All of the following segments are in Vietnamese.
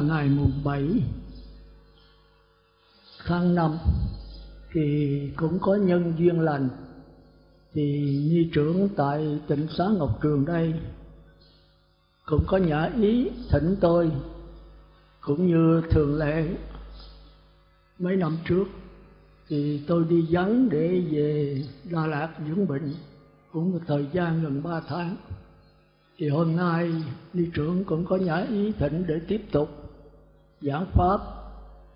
là ngày mùng bảy tháng năm, thì cũng có nhân duyên lành, thì nhi trưởng tại tỉnh xá ngọc trường đây, cũng có nhã ý thỉnh tôi, cũng như thường lệ mấy năm trước, thì tôi đi vắng để về Đà Lạt dưỡng bệnh cũng một thời gian gần ba tháng. Thì hôm nay ni trưởng cũng có nhã ý thỉnh để tiếp tục giảng pháp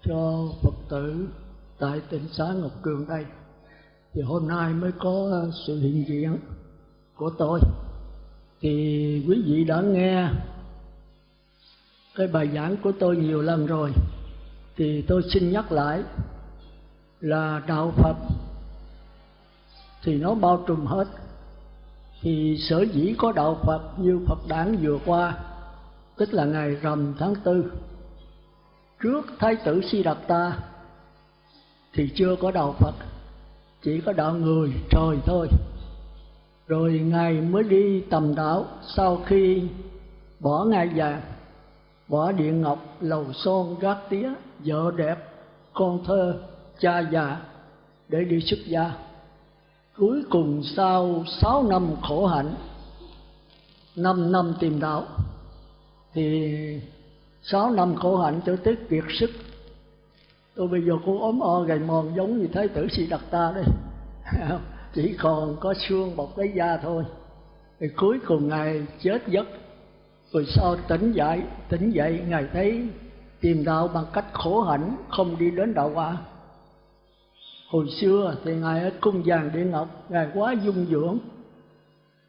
cho phật tử tại tỉnh xá ngọc Cường đây. Thì hôm nay mới có ờ, sự hiện diện của tôi. Thì quý vị đã nghe cái bài giảng của tôi nhiều lần rồi. Thì tôi xin nhắc lại là đạo phật thì nó bao trùm hết. Thì sở dĩ có đạo phật như phật đản vừa qua, tức là ngày rằm tháng tư trước thái tử si đạt ta thì chưa có đạo phật, chỉ có đạo người trời thôi. Rồi ngài mới đi tầm đạo. Sau khi bỏ ngai vàng bỏ địa ngọc, lầu son gác tía, vợ đẹp, con thơ, cha già để đi xuất gia. Cuối cùng sau sáu năm khổ hạnh, năm năm tìm đạo, thì sáu năm khổ hạnh cho tới kiệt sức. Tôi bây giờ cũng ốm o gầy mòn giống như thái tử sĩ đặc ta đây. Chỉ còn có xương bọc lấy da thôi. Thì cuối cùng ngài chết giấc. Rồi sau tỉnh dậy tỉnh dậy, ngài thấy tìm đạo bằng cách khổ hạnh, không đi đến đạo quả. Hồi xưa thì ngài ở cung vàng địa ngọc, ngài quá dung dưỡng.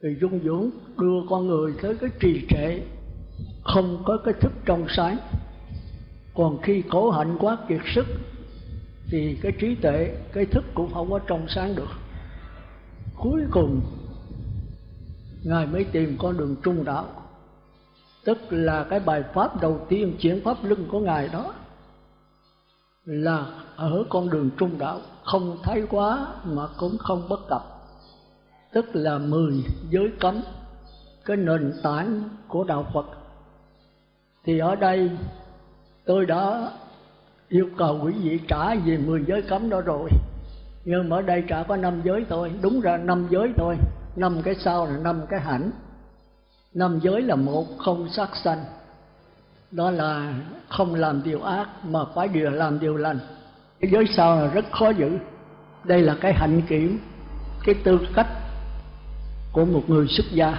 Thì dung dưỡng đưa con người tới cái trì trệ không có cái thức trong sáng. Còn khi khổ hạnh quá kiệt sức, thì cái trí tuệ, cái thức cũng không có trong sáng được. Cuối cùng, ngài mới tìm con đường trung đạo. Tức là cái bài pháp đầu tiên, chuyển pháp lưng của ngài đó, là ở con đường trung đạo. Không thái quá mà cũng không bất cập. Tức là mười giới cấm, cái nền tảng của đạo phật thì ở đây, tôi đã yêu cầu quý vị trả về mười giới cấm đó rồi. Nhưng mà ở đây trả có năm giới thôi. Đúng ra năm giới thôi. Năm cái sau là năm cái hạnh năm giới là một không sát sanh. Đó là không làm điều ác mà phải điều, làm điều lành. Cái giới sau là rất khó giữ. Đây là cái hạnh kiểm, cái tư cách của một người xuất gia.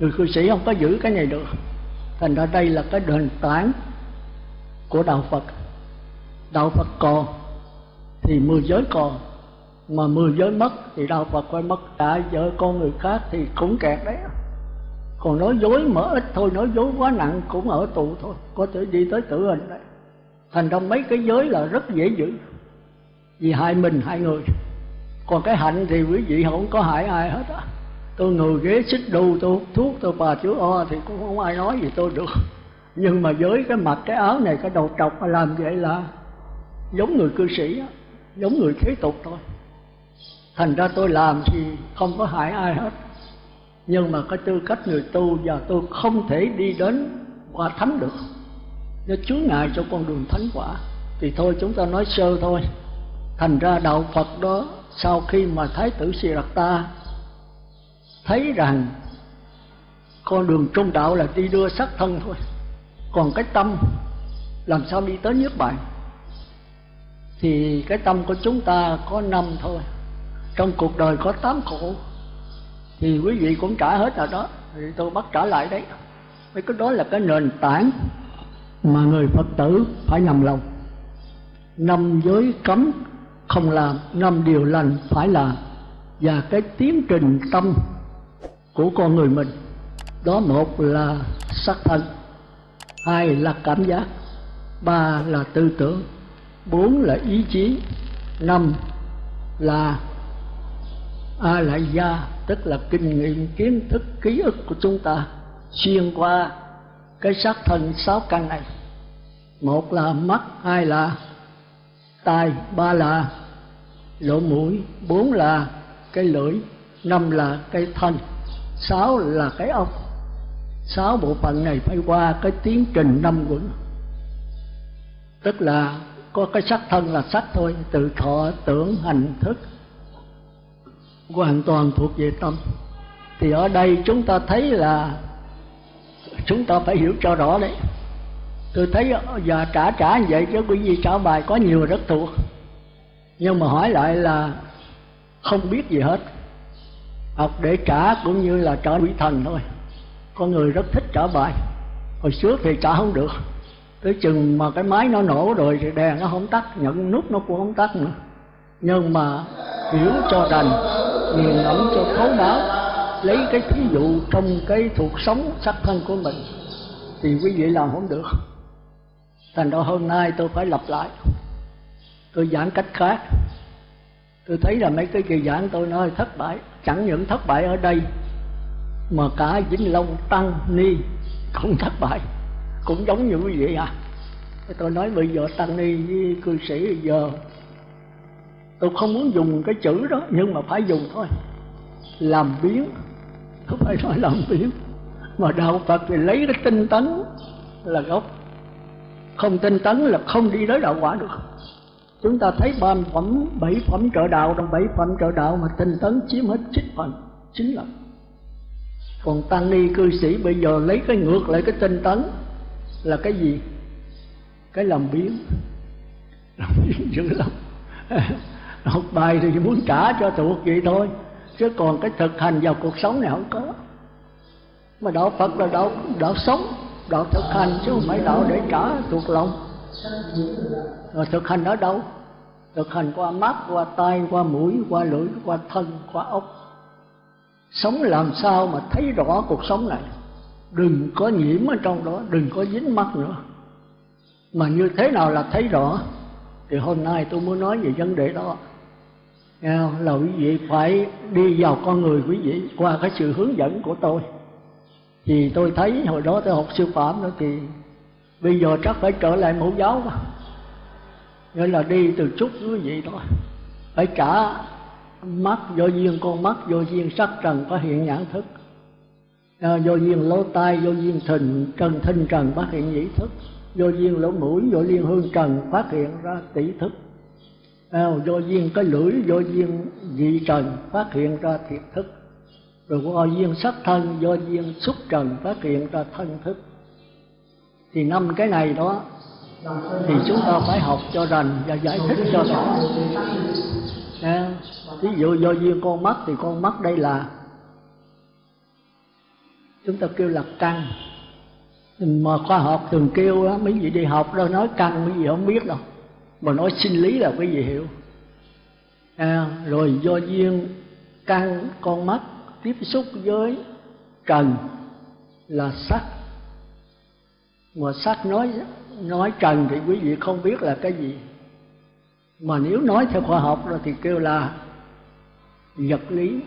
Người cư sĩ không có giữ cái này được thành ra đây là cái nền tảng của đạo phật. Đạo phật còn thì mười giới còn, mà mười giới mất thì đạo phật phải mất cả vợ con người khác thì cũng kẹt đấy. Còn nói dối mở ít thôi, nói dối quá nặng cũng ở tù thôi, có thể đi tới tử hình đấy. Thành ra mấy cái giới là rất dễ giữ. Vì hại mình, hại người. Còn cái hạnh thì quý vị không có hại ai hết á tôi ngồi ghế xích đu tôi hút thuốc tôi bà chú o thì cũng không ai nói gì tôi được. Nhưng mà với cái mặt cái áo này cái đầu trọc mà làm vậy là giống người cư sĩ đó, giống người thế tục thôi. Thành ra tôi làm thì không có hại ai hết. Nhưng mà cái tư cách người tu và tôi không thể đi đến quả thánh được. Nó chướng ngại cho con đường thánh quả thì thôi chúng ta nói sơ thôi. Thành ra đạo phật đó sau khi mà thái tử siddhartha thấy rằng con đường trung đạo là đi đưa sắc thân thôi. Còn cái tâm, làm sao đi tới nước bạn thì cái tâm của chúng ta có năm thôi. Trong cuộc đời có tám khổ. Thì quý vị cũng trả hết rồi đó. Thì tôi bắt trả lại đấy. Mấy cái đó là cái nền tảng mà người phật tử phải nhầm lòng. Năm giới cấm không làm, năm điều lành phải làm. Và cái tiến trình tâm của con người mình. Đó một là sắc thân, hai là cảm giác, ba là tư tưởng, bốn là ý chí, năm là a la gia tức là kinh nghiệm, kiến thức, ký ức của chúng ta xuyên qua cái xác thân sáu căn này. Một là mắt, hai là tai, ba là lỗ mũi, bốn là cái lưỡi, năm là cái thân sáu là cái ốc sáu bộ phận này phải qua cái tiến trình năm quẩn tức là có cái sắc thân là sắc thôi, từ thọ, tưởng, hành, thức. Hoàn toàn thuộc về tâm. Thì ở đây chúng ta thấy là chúng ta phải hiểu cho rõ đấy. Tôi thấy giờ trả trả như vậy chứ quý vị trả bài có nhiều rất thuộc. Nhưng mà hỏi lại là không biết gì hết học để trả cũng như là trả quỷ thần thôi. Con người rất thích trả bài. Hồi trước thì trả không được. Tới chừng mà cái máy nó nổ rồi thì đèn nó không tắt nhận nút nó cũng không tắt nữa. Nhưng mà hiểu cho đành nghiền ngẫm cho thấu đáo, lấy cái thí dụ trong cái thuộc sống sắc thân của mình thì quý vị làm không được. Thành ra hôm nay tôi phải lặp lại. Tôi giảng cách khác tôi thấy là mấy cái kỳ giảng tôi nói thất bại. Chẳng những thất bại ở đây, mà cả vĩnh long, tăng, ni cũng thất bại. Cũng giống như quý vị à. Tôi nói bây giờ tăng, ni với cư sĩ bây giờ, tôi không muốn dùng cái chữ đó, nhưng mà phải dùng thôi. Làm biến. Không phải nói làm biến. Mà đạo phật thì lấy cái tinh tấn là gốc. Không tinh tấn là không đi tới đạo quả được chúng ta thấy ba phẩm, bảy phẩm trợ đạo, trong bảy phẩm trợ đạo mà tinh tấn chiếm hết chín phần chính là còn tăng ni cư sĩ bây giờ lấy cái ngược lại cái tinh tấn là cái gì? Cái làm biến làm biến dữ lắm. Học bài thì muốn trả cho thuộc vậy thôi, chứ còn cái thực hành vào cuộc sống này không có. Mà đạo phật là đạo đạo sống, đạo thực hành chứ không phải đạo để trả thuộc lòng rồi thực hành ở đâu? Thực hành qua mắt, qua tay qua mũi, qua lưỡi, qua thân, qua ốc. Sống làm sao mà thấy rõ cuộc sống này? Đừng có nhiễm ở trong đó, đừng có dính mắt nữa. Mà như thế nào là thấy rõ? Thì hôm nay tôi muốn nói về vấn đề đó. Là quý vị phải đi vào con người quý vị qua cái sự hướng dẫn của tôi. Thì tôi thấy hồi đó tôi học sư phạm nữa thì bây giờ chắc phải trở lại mẫu giáo mà nghĩa là đi từ chút quý vị thôi. Phải trả mắt do duyên con mắt do duyên sắc trần có hiện nhãn thức. À, do duyên lỗ tai do duyên thình trần thinh trần phát hiện nhĩ thức. Do duyên lỗ mũi do duyên hương trần phát hiện ra tỷ thức. À, do duyên cái lưỡi do duyên vị trần phát hiện ra thiệt thức. Rồi do duyên sắc thân do duyên xúc trần phát hiện ra thân thức. Thì năm cái này đó thì chúng ta phải học cho rành và giải thích cho rõ. À, ví dụ do duyên con mắt thì con mắt đây là chúng ta kêu là căn. Mà khoa học thường kêu á mấy vị đi học đâu nói căn mấy vị không biết đâu. Mà nói sinh lý là quý vị hiểu. À, rồi do duyên căn con mắt tiếp xúc với trần là sắc. Mà sắc nói nói trần thì quý vị không biết là cái gì. Mà nếu nói theo khoa học rồi thì kêu là vật lý.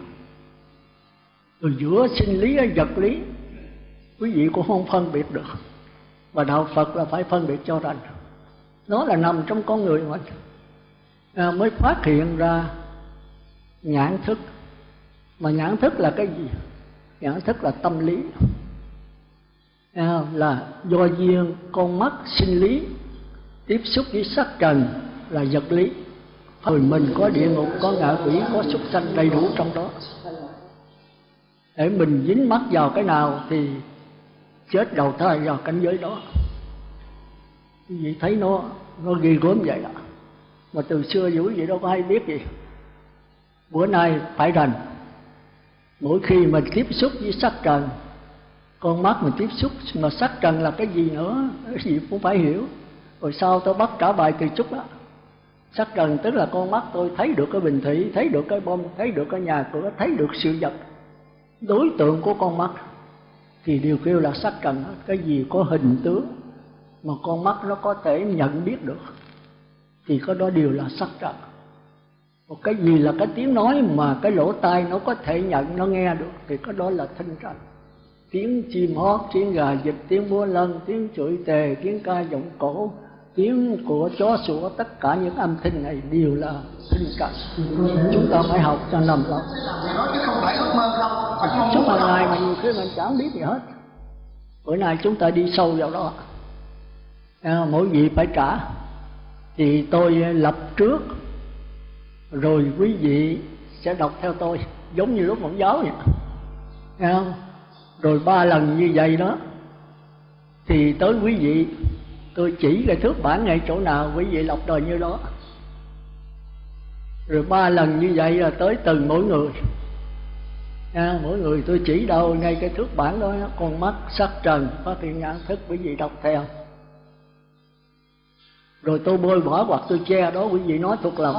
Rồi giữa sinh lý và vật lý quý vị cũng không phân biệt được. Và đạo phật là phải phân biệt cho rành. Nó là nằm trong con người mình à, mới phát hiện ra nhãn thức. Mà nhãn thức là cái gì? Nhãn thức là tâm lý là do duyên con mắt sinh lý, tiếp xúc với sắc trần là vật lý. Người mình có địa ngục, có ngạ quỷ, có súc sanh đầy đủ trong đó. Để mình dính mắt vào cái nào thì chết đầu thai vào cảnh giới đó. Quý vị thấy nó nó ghi gớm vậy đó. Mà từ xưa dữ vậy đâu có ai biết gì. Bữa nay phải rành. Mỗi khi mình tiếp xúc với sắc trần con mắt mình tiếp xúc, mà sắc trần là cái gì nữa, cái gì cũng phải hiểu. Rồi sau tôi bắt trả bài từ chút đó. Sắc trần tức là con mắt tôi thấy được cái bình thủy, thấy được cái bom thấy được cái nhà cửa, thấy được sự vật. Đối tượng của con mắt thì điều kêu là sắc trần cái gì có hình tướng mà con mắt nó có thể nhận biết được thì có đó đều là sắc trần một cái gì là cái tiếng nói mà cái lỗ tai nó có thể nhận, nó nghe được thì có đó là thanh trần tiếng chim hót tiếng gà vịt tiếng múa lân tiếng chửi tề tiếng ca giọng cổ tiếng của chó sủa tất cả những âm thanh này đều là thinh cảnh. Chúng ta phải học cho nằm lòng không phải ước mơ không suốt hàng ngày mà nhiều khi mình chẳng biết gì hết. Bữa nay chúng ta đi sâu vào đó. À, mỗi vị phải trả. Thì tôi lập trước rồi quý vị sẽ đọc theo tôi giống như lúc mẫu giáo vậy. Nghe? Rồi ba lần như vậy đó thì tới quý vị tôi chỉ cái thước bản ngay chỗ nào quý vị lọc đời như đó. Rồi ba lần như vậy là tới từng mỗi người. À, mỗi người tôi chỉ đâu ngay cái thước bản đó con mắt sắc trần phát hiện nhãn thức quý vị đọc theo. Rồi tôi bôi bỏ hoặc tôi che đó quý vị nói thuộc lòng.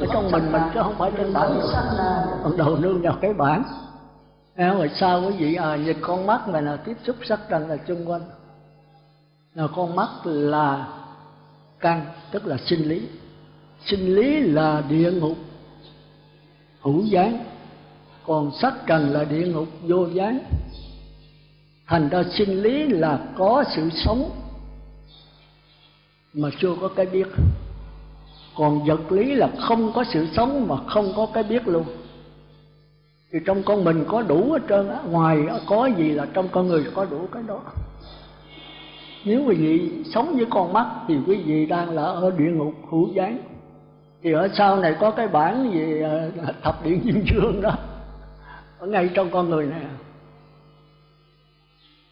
Ở trong mình mình chứ không phải trên bản. Còn đầu nương vào cái bản à, rồi sao quý vị à, nhìn con mắt này là tiếp xúc sắc trần là chung quanh. Là con mắt là căn tức là sinh lý. Sinh lý là địa ngục hữu gián còn sắc trần là địa ngục vô gián thành ra sinh lý là có sự sống mà chưa có cái biết. Còn vật lý là không có sự sống mà không có cái biết luôn thì trong con mình có đủ hết trơn á, ngoài có gì là trong con người có đủ cái đó. Nếu quý vị sống với con mắt thì quý vị đang là ở địa ngục hữu gián. Thì ở sau này có cái bản về ờ, thập điện diêm dương đó, ở ngay trong con người này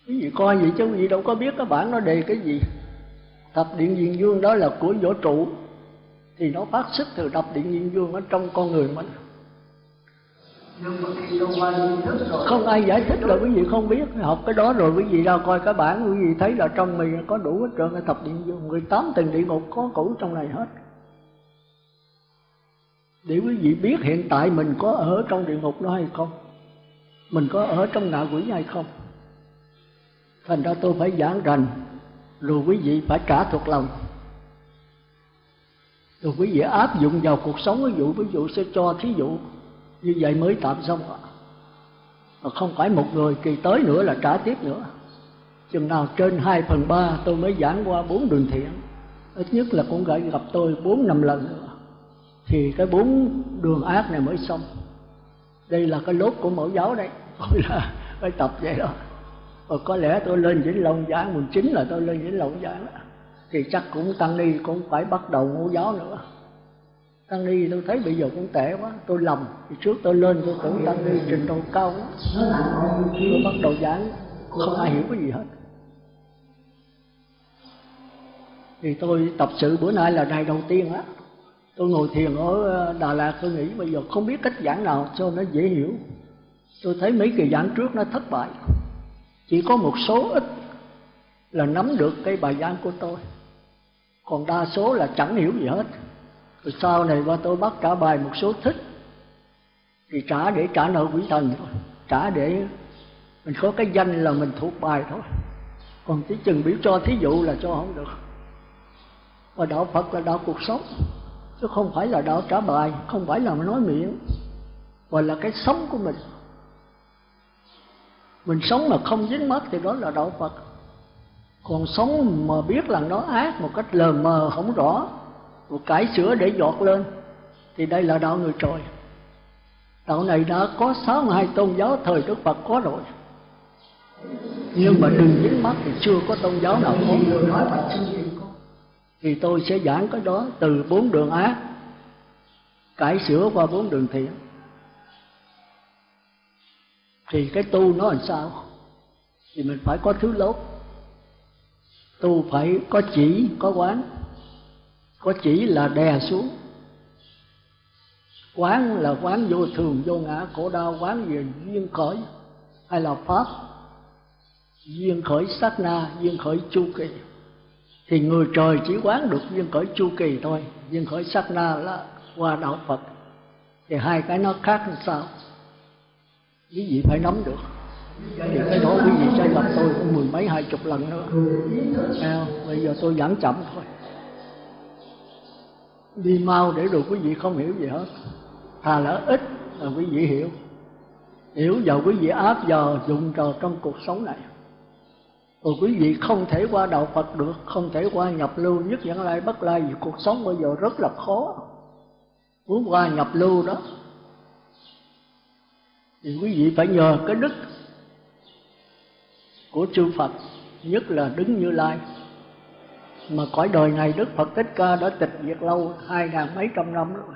quý vị coi vậy chứ quý vị đâu có biết cái bản nó đề cái gì. Thập điện diêm dương đó là của vũ trụ, thì nó phát xuất từ thập điện diêm dương ở trong con người mình không ai giải thích rồi quý vị không biết. Học cái đó rồi quý vị ra coi cái bản, quý vị thấy là trong mình có đủ hết trơn. Thập điện dương 18 tầng địa ngục có cũ trong này hết. Để quý vị biết hiện tại mình có ở trong địa ngục đó hay không? Mình có ở trong ngạ quỷ hay không? Thành ra tôi phải giảng rành, rồi quý vị phải trả thuộc lòng. Rồi quý vị áp dụng vào cuộc sống. Ví dụ ví dụ sẽ cho thí dụ như vậy mới tạm xong. Ạ mà không phải một người kỳ tới nữa là trả tiếp nữa. Chừng nào trên hai phần ba tôi mới giảng qua bốn đường thiện. Ít nhất là cũng phải gặp tôi bốn năm lần nữa. Thì cái bốn đường ác này mới xong. Đây là cái lốt của mẫu giáo đây. Gọi là phải tập vậy đó. Và có lẽ tôi lên vĩnh long giảng mùng chín là tôi lên vĩnh long giảng thì chắc cũng tăng ni cũng phải bắt đầu ngũ giáo nữa tăng ni, tôi thấy bây giờ cũng tệ quá. Tôi lầm. Thì trước tôi lên, tôi tưởng tăng ni trình độ cao quá. Tôi bắt đầu giảng. Không ai hiểu cái gì hết. Thì tôi tập sự. Bữa nay là ngày đầu tiên á. Tôi ngồi thiền ở ờ, Đà Lạt. Tôi nghĩ bây giờ không biết cách giảng nào cho nó dễ hiểu. Tôi thấy mấy kỳ giảng trước nó thất bại. Chỉ có một số ít là nắm được cái bài giảng của tôi. Còn đa số là chẳng hiểu gì hết rồi sau này qua tôi bắt trả bài một số thích, thì trả để trả nợ quỷ thần thôi. Trả để mình có cái danh là mình thuộc bài thôi. Còn chỉ chừng biểu cho thí dụ là cho không được. Và đạo phật là đạo cuộc sống, chứ không phải là đạo trả bài, không phải là nói miệng, mà là cái sống của mình. Mình sống mà không dính mắt thì đó là đạo phật. Còn sống mà biết là nó ác một cách lờ mờ không rõ một cải sửa để giọt lên. Thì đây là đạo người trời. Đạo này đã có sáu hai tôn giáo, thời đức phật có rồi. Nhưng mà đừng dính mắt thì chưa có tôn giáo nào có. Thì tôi sẽ giảng cái đó từ bốn đường ác cải sửa qua bốn đường thiện. Thì cái tu nó làm sao? Thì mình phải có thứ lốt. Tu phải có chỉ, có quán có chỉ là đè xuống. Quán là quán vô thường vô ngã khổ đau quán về duyên khởi. Hay là pháp? Duyên khởi sát na duyên khởi chu kỳ. Thì người trời chỉ quán được duyên khởi chu kỳ thôi. Duyên khởi sát na là qua đạo phật. Thì hai cái nó khác làm sao? Quý vị phải nắm được. Thì cái đó quý vị sẽ gặp tôi cũng mười mấy hai chục lần nữa. À, bây giờ tôi giảng chậm thôi đi mau để rồi quý vị không hiểu gì hết. Thà là ít là quý vị hiểu. Hiểu vào quý vị áp vào, dụng vào trong cuộc sống này. Rồi quý vị không thể qua đạo Phật được, không thể qua nhập lưu nhất dẫn lai bất lai, vì cuộc sống bây giờ rất là khó. Muốn qua nhập lưu đó, thì quý vị phải nhờ cái đức của chư Phật, nhất là đứng như lai mà cõi đời này Đức Phật Thích Ca đã tịch diệt lâu hai ngàn mấy trăm năm rồi.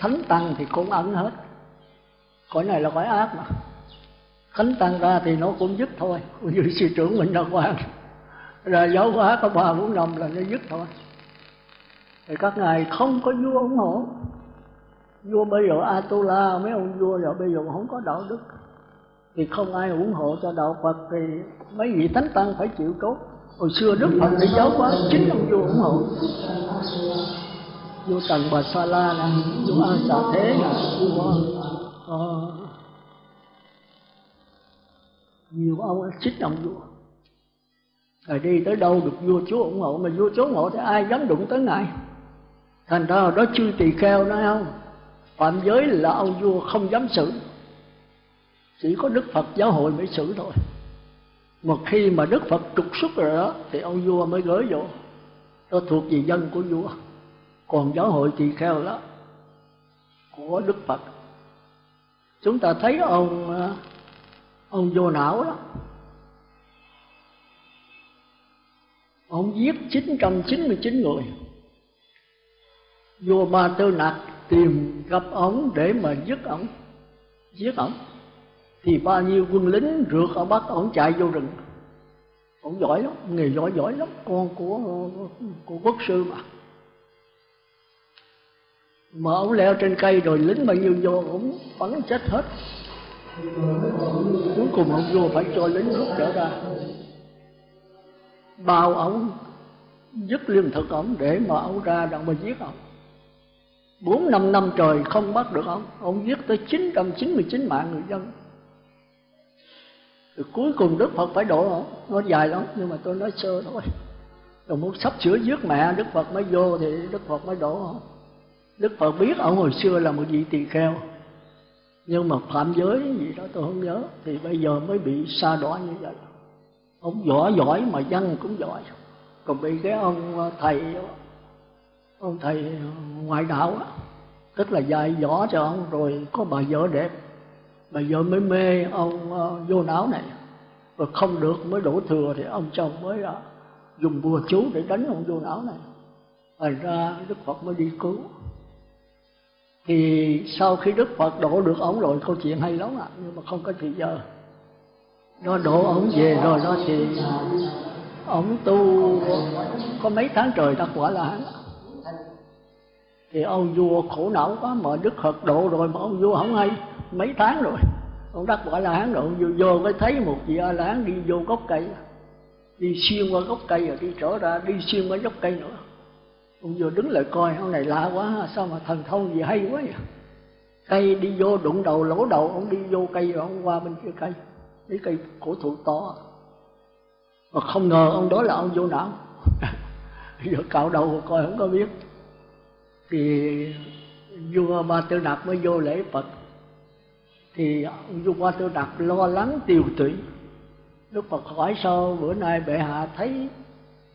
Thánh tăng thì cũng ẩn hết. Cõi này là cõi ác mà. Thánh tăng ra thì nó cũng dứt thôi. Như sư trưởng mình đã quan rồi giáo hóa có ba bốn năm là nó dứt thôi. Thì các ngài không có vua ủng hộ. Vua bây giờ Atula, mấy ông vua giờ bây giờ không có đạo đức, thì không ai ủng hộ cho đạo Phật thì mấy vị thánh tăng phải chịu tốt hồi xưa Đức Phật đi giáo hóa chính ông vua ủng hộ. Vua Tần Bà Sa La nè vua A Xà Thế nè. Vua uh, nhiều ông xích ông vua. Rồi đi tới đâu được vua chúa ủng hộ mà vua chúa ủng hộ thì ai dám đụng tới ngài? Thành ra đó chư tỳ kheo nói không? Phạm giới là ông vua không dám xử. Chỉ có đức phật giáo hội mới xử thôi mà khi mà đức phật trục xuất rồi đó, thì ông vua mới gửi vô. Nó thuộc về dân của vua. Còn giáo hội tỳ kheo đó, của đức phật. Chúng ta thấy ông à, ông vô não đó. Ông giết 999 người. Vua ba tư nặc tìm gặp ông để mà giết ông. Giết ông thì bao nhiêu quân lính rượt ở bắt ông chạy vô rừng. Ông giỏi lắm, nghề giỏi giỏi lắm. Con của của quốc sư mà. Mà ông leo trên cây rồi lính bao nhiêu vô, ông bắn chết hết. Cuối cùng ông vua phải cho lính rút trở ra. Bao ông dứt lương thực ông để mà ông ra đặng mà giết ông. Bốn năm năm trời không bắt được ông. Ông giết tới chín trăm chín mươi chín mạng người dân rồi cuối cùng đức phật phải độ họ nó dài lắm nhưng mà tôi nói sơ thôi. Rồi muốn sắp sửa giết mẹ đức phật mới vô thì đức phật mới đổ. Họ đức phật biết ông hồi xưa là một vị tỳ kheo nhưng mà phạm giới gì đó tôi không nhớ thì bây giờ mới bị sa đọa như vậy. Ông giỏi giỏi mà dân cũng giỏi. Còn bị cái ông ờ, thầy ông thầy ngoại đạo đó, tức là dạy võ cho ông rồi có bà vợ đẹp mà vợ mới mê ông uh, vô não này. Và không được mới đổ thừa thì ông chồng mới uh, dùng bùa chú để đánh ông vô não này. Thành ra đức phật mới đi cứu. Thì sau khi đức phật đổ được ổng rồi câu chuyện hay lắm ạ à, nhưng mà không có thời giờ. Nó đổ ổng về rồi đó thì ổng tu có mấy tháng trời đắc quả là hắn thì ông vua khổ não quá mà đức phật độ rồi mà ông vua không hay mấy tháng rồi. Ông đắc quả là hán độ, vô, vô mới thấy một vị a la hán đi vô gốc cây. Đi xuyên qua gốc cây rồi đi trở ra đi xuyên qua gốc cây nữa. Ông vừa đứng lại coi ông này lạ quá sao mà thần thông gì hay quá vậy? Cây đi vô đụng đầu lỗ đầu ông đi vô cây rồi ông qua bên kia cây. Cái cây cổ thụ to. Mà không ngờ ông đó là ông vô não. Giờ cạo đầu coi không có biết. Thì vua ba tư nạp mới vô lễ phật thì vua qua tư đặt lo lắng tiêu tụy. Đức phật hỏi sao bữa nay bệ hạ thấy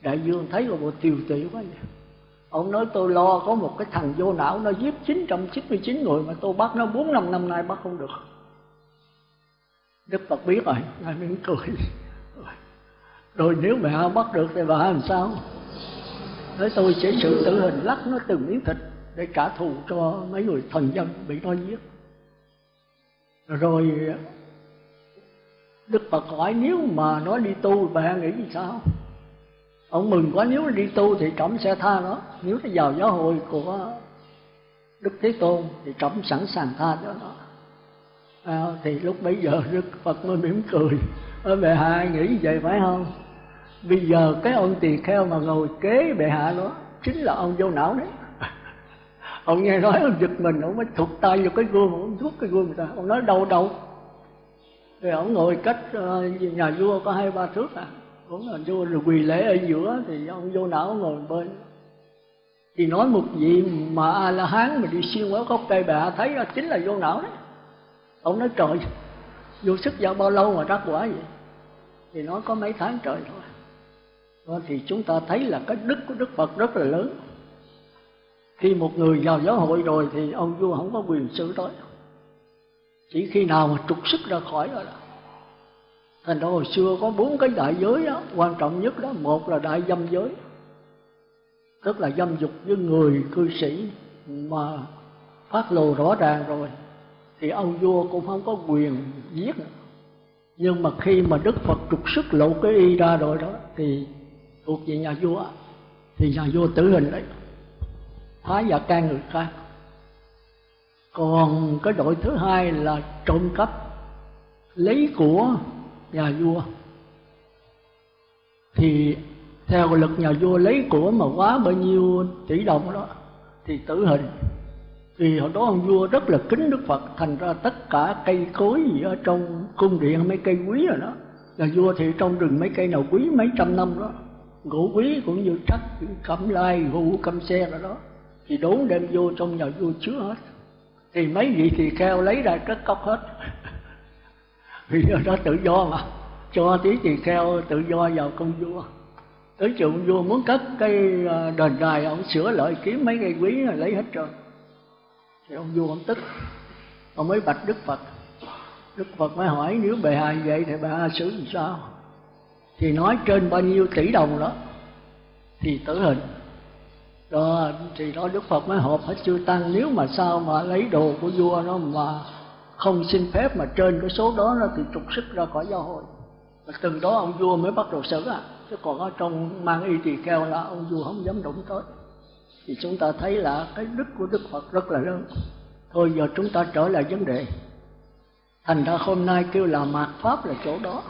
đại dương thấy là một tiêu tụy quá vậy. Ông nói tôi lo có một cái thằng vô não nó giết 999 người mà tôi bắt nó bốn năm năm nay bắt không được. Đức Phật biết rồi, Ngài mỉm cười. Rồi nếu mẹ bắt được thì bà làm sao? Nói tôi sẽ sự tử hình lắc nó từng miếng thịt Để trả thù cho mấy người thần dân bị nó giết. Rồi Đức Phật hỏi nếu mà nó đi tu bạn nghĩ gì sao? Ông mừng quá nếu đi tu thì trẫm sẽ tha nó. Nếu nó vào giáo hội của đức thế tôn thì trẫm sẵn sàng tha cho nó. À, thì lúc bấy giờ đức phật mới mỉm cười. Ở bệ hạ nghĩ vậy phải không? Bây giờ cái ông tỳ kheo mà ngồi kế bệ hạ đó chính là ông vô não đấy ông nghe nói ông giật mình, ông mới thụt tay vào cái gương, ông rút cái gương người ta. Ông nói đâu đâu thì ông ngồi cách ờ, nhà vua có hai, ba thước à. Cũng là vua rồi quỳ lễ ở giữa, thì ông vô não ngồi bên. Thì nói một vị mà a la hán mà đi xuyên qua gốc cây bà, thấy chính là vô não đấy. Ông nói, trời, vô sức giao bao lâu mà đắc quả vậy? Thì nó có mấy tháng trời thôi. Đó thì chúng ta thấy là cái đức của đức phật rất là lớn khi một người vào giáo hội rồi thì ông vua không có quyền xử tới chỉ khi nào mà trục sức ra khỏi rồi đó thành ra hồi xưa có bốn cái đại giới đó quan trọng nhất đó, một là đại dâm giới. Tức là dâm dục với người cư sĩ mà phát lộ rõ ràng rồi, thì ông vua cũng không có quyền giết. Nhưng mà khi mà đức phật trục sức lộ cái y ra rồi đó, thì thuộc về nhà vua, thì nhà vua tử hình đấy phá và can người khác còn cái đội thứ hai là trộm cắp, lấy của nhà vua. Thì theo luật nhà vua lấy của mà quá bao nhiêu tỷ đồng đó, thì tử hình. Vì hồi đó ông vua rất là kính đức phật, thành ra tất cả cây cối gì ở trong cung điện, mấy cây quý rồi đó. Là vua thì trong rừng mấy cây nào quý mấy trăm năm đó. Gỗ quý cũng như trắc cẩm lai gỗ cẩm xe rồi đó thì đốn đem vô trong nhà vua chứa hết. Thì mấy vị thì kheo lấy ra cất cốc hết. Vì đó tự do mà. Cho tí tỳ kheo tự do vào công vua. Tới trường vua muốn cất cái à, đền đài, ông sửa lại kiếm mấy cây quý rồi lấy hết trơn. Thì ông vua ông tức. Ông mới bạch đức phật. Đức phật mới hỏi, nếu bệ hạ vậy thì bệ hạ xử làm sao? Thì nói trên bao nhiêu tỷ đồng đó. Thì tử hình đó, thì đó đức phật mới họp hết chư tăng. Nếu mà sao mà lấy đồ của vua nó mà không xin phép mà trên cái số đó nó thì trục sức ra khỏi giáo hội. Và từ đó ông vua mới bắt đầu xử à chứ còn ở trong mang y tỳ kheo là ông vua không dám đụng tới. Thì chúng ta thấy là cái đức của đức phật rất là lớn. Thôi giờ chúng ta trở lại vấn đề. Thành ra hôm nay kêu là mạt pháp là chỗ đó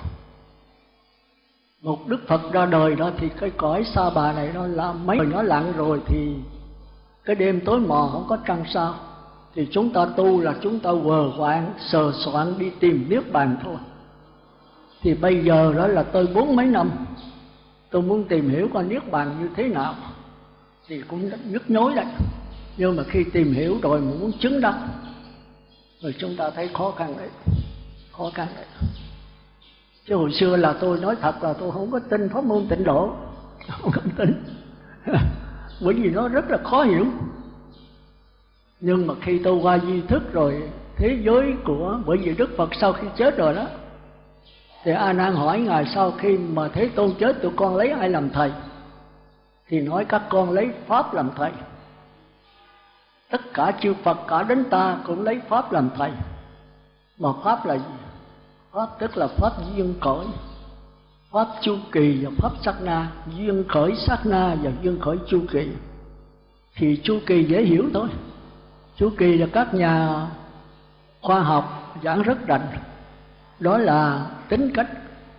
một đức phật ra đời đó thì cái cõi sa bà này nó là mấy người nó lặng rồi thì cái đêm tối mò không có trăng sao. Thì chúng ta tu là chúng ta vờ quạng, sờ soạn, đi tìm niết bàn thôi. Thì bây giờ đó là tôi bốn mấy năm, tôi muốn tìm hiểu coi niết bàn như thế nào. Thì cũng nhức nhối đấy. Nhưng mà khi tìm hiểu rồi mà muốn chứng đắc, rồi chúng ta thấy khó khăn đấy. Khó khăn đấy chứ hồi xưa là tôi nói thật là tôi không có tin pháp môn tịnh độ. Không có tin. Bởi vì nó rất là khó hiểu. Nhưng mà khi tôi qua di thức rồi thế giới của bởi vì đức phật sau khi chết rồi đó thì a nan hỏi ngài sau khi mà thế tôn chết tụi con lấy ai làm thầy? Thì nói các con lấy pháp làm thầy. Tất cả chư phật cả đến ta cũng lấy pháp làm thầy. Mà pháp là gì pháp tức là pháp duyên khởi pháp chu kỳ và pháp sát na. Duyên khởi sát na và duyên khởi chu kỳ. Thì chu kỳ dễ hiểu thôi. Chu kỳ là các nhà khoa học giảng rất rành. Đó là tính cách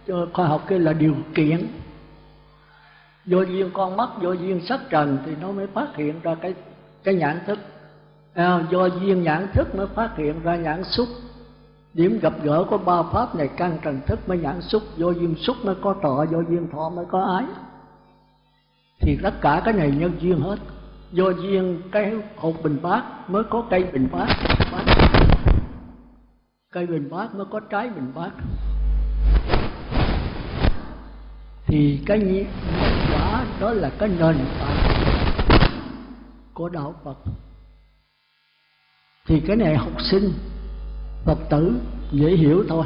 ờ, khoa học kia là điều kiện. Do duyên con mắt do duyên sắc trần thì nó mới phát hiện ra cái cái nhãn thức. À, do duyên nhãn thức mới phát hiện ra nhãn xúc điểm gặp gỡ của ba pháp này căn trần thức mới nhãn xúc. Do duyên xúc mới có thọ do duyên thọ mới có ái. Thì tất cả cái này nhân duyên hết. Do duyên cái hột bình bát mới có cây bình bát. Cây bình bát mới có trái bình bát. Thì cái nhân quả đó là cái nền tảng của đạo Phật. Thì cái này học sinh Phật tử dễ hiểu thôi.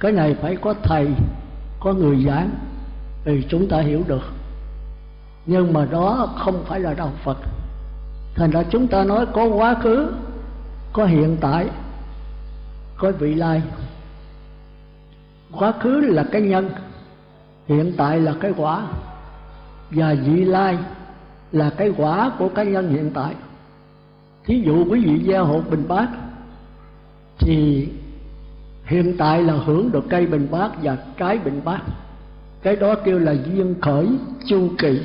Cái này phải có thầy, có người giảng thì chúng ta hiểu được. Nhưng mà đó không phải là đạo Phật. Thành ra chúng ta nói có quá khứ, có hiện tại, có vị lai. Quá khứ là cái nhân, hiện tại là cái quả, và vị lai là cái quả của cái nhân hiện tại. Thí dụ quý vị gieo hột bình bát thì hiện tại là hưởng được cây bình bát và trái bình bát. Cái đó kêu là duyên khởi chu kỳ.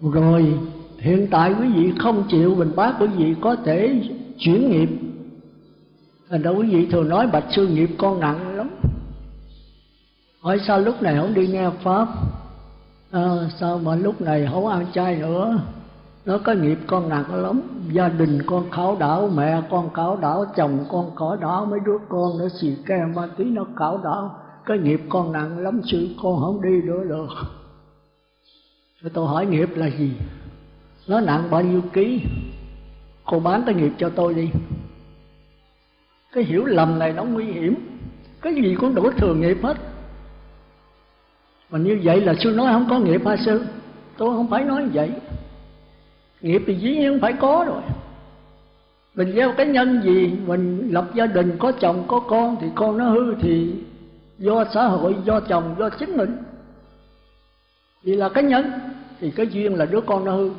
Rồi hiện tại quý vị không chịu bình bát quý vị có thể chuyển nghiệp. Thành ra quý vị thường nói bạch sư nghiệp con nặng lắm. Hỏi sao lúc này không đi nghe pháp? À, sao mà lúc này không ăn chay nữa? Nó có nghiệp, con nặng lắm. Gia đình con khảo đảo, mẹ con khảo đảo, chồng con khảo đảo, mấy đứa con nó xì ke ma tí nó khảo đảo. Cái nghiệp con nặng lắm sự con không đi nữa được. Rồi tôi hỏi nghiệp là gì? Nó nặng bao nhiêu ký? Cô bán cái nghiệp cho tôi đi. Cái hiểu lầm này nó nguy hiểm. Cái gì cũng đổ thừa nghiệp hết. Mà như vậy là sư nói không có nghiệp hả sư? Tôi không phải nói vậy nghiệp thì dĩ nhiên phải có rồi. Mình gieo cái nhân gì, mình lập gia đình, có chồng, có con thì con nó hư thì do xã hội, do chồng, do chính mình. Vì là cái nhân, thì cái duyên là đứa con nó hư.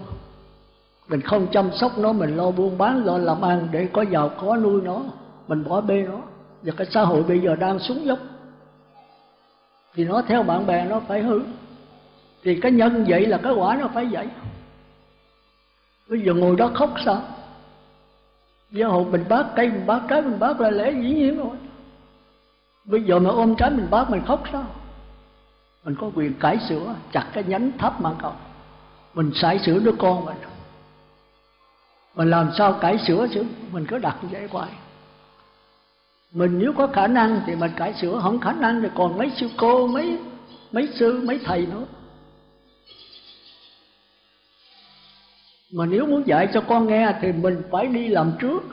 Mình không chăm sóc nó, mình lo buôn bán, lo làm ăn để có giàu, có nuôi nó, mình bỏ bê nó. Và cái xã hội bây giờ đang xuống dốc. Thì nó theo bạn bè nó phải hư. Thì cái nhân vậy là cái quả nó phải vậy bây giờ ngồi đó khóc sao? Giáo hội mình bác cây mình bác trái mình bác là lẽ dĩ nhiên rồi. Bây giờ mà ôm trái mình bác mình khóc sao? Mình có quyền cải sửa chặt cái nhánh thấp mà cậu, Mình sải sửa đứa con mình. Mình làm sao cải sửa chứ? Mình cứ đặt như vậy hoài. Mình nếu có khả năng thì mình cải sửa Không khả năng thì còn mấy sư cô Mấy mấy sư mấy thầy nữa. Mà nếu muốn dạy cho con nghe thì mình phải đi làm trước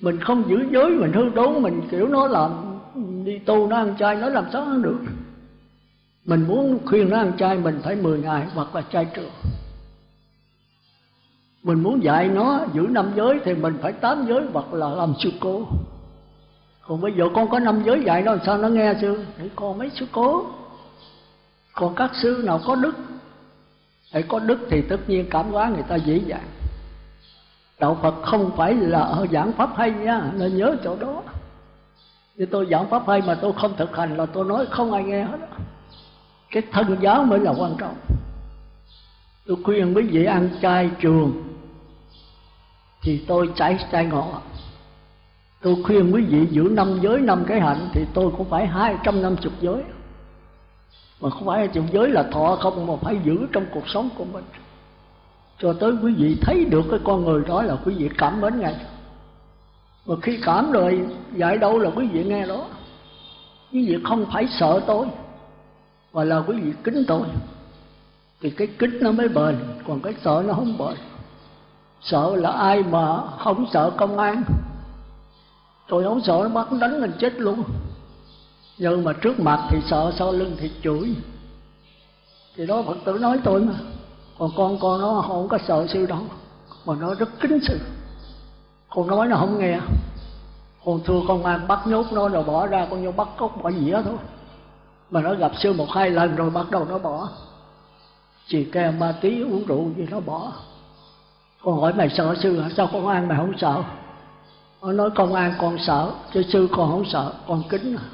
mình không giữ giới, mình hư đốn mình kiểu nó làm đi tu nó ăn chay, nó làm sao ăn được mình muốn khuyên nó ăn chay, mình phải 10 ngày hoặc là chay trường mình muốn dạy nó giữ năm giới thì mình phải tám giới hoặc là làm sư cố. còn bây giờ con có năm giới dạy nó làm sao nó nghe chưa? thì con mấy sư cố còn các sư nào có đức để có đức thì tất nhiên cảm hóa người ta dễ dàng. Đạo phật không phải là giảng pháp hay nha, nên nhớ chỗ đó. Như tôi giảng pháp hay mà tôi không thực hành là tôi nói không ai nghe hết cái thân giáo mới là quan trọng. Tôi khuyên quý vị ăn chay trường thì tôi trái chay ngọt tôi khuyên quý vị giữ năm giới, năm cái hạnh thì tôi cũng phải hai trăm năm chục giới mà không phải chịu giới là thọ không, mà phải giữ trong cuộc sống của mình. Cho tới quý vị thấy được cái con người đó là quý vị cảm mến ngay mà khi cảm rồi dạy đâu là quý vị nghe đó. Quý vị không phải sợ tôi, mà là quý vị kính tôi. Thì cái kính nó mới bền, còn cái sợ nó không bền. Sợ là ai mà không sợ công an. Tôi không sợ nó bắt đánh mình chết luôn nhưng mà trước mặt thì sợ, sau lưng thì chửi. Thì đó, phật tử nói tôi mà. Còn con con nó không có sợ sư đâu mà nó rất kính sư con nói nó không nghe. Con thưa con an bắt nhốt nó rồi bỏ ra, con vô bắt cốc, bỏ dĩa thôi. Mà nó gặp sư một hai lần rồi bắt đầu nó bỏ. Chỉ ke, ma tí, uống rượu gì nó bỏ. Con hỏi, mày sợ sư hả? Sao con an mày không sợ? Nó nói công an con sợ, chứ sư con không sợ, con kính. à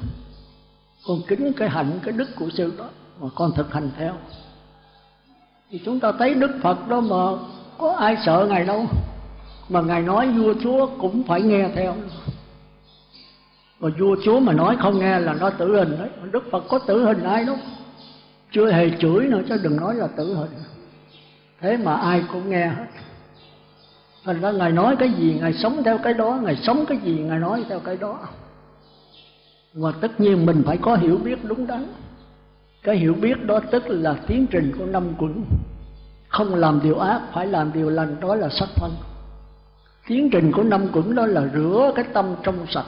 con kính cái hạnh, cái đức của sư đó, mà con thực hành theo. Thì chúng ta thấy đức phật đó mà có ai sợ ngài đâu. Mà ngài nói vua chúa cũng phải nghe theo. Mà vua chúa mà nói không nghe là nó tử hình đấy. Đức phật có tử hình ai đâu. Chưa hề chửi nữa, chứ đừng nói là tử hình. Thế mà ai cũng nghe hết. Thành ra ngài nói cái gì, ngài sống theo cái đó. Ngài sống cái gì, ngài nói theo cái đó và tất nhiên mình phải có hiểu biết đúng đắn. Cái hiểu biết đó tức là tiến trình của năm quẩn. Không làm điều ác, phải làm điều lành, đó là sắc thân. Tiến trình của năm quẩn đó là rửa cái tâm trong sạch.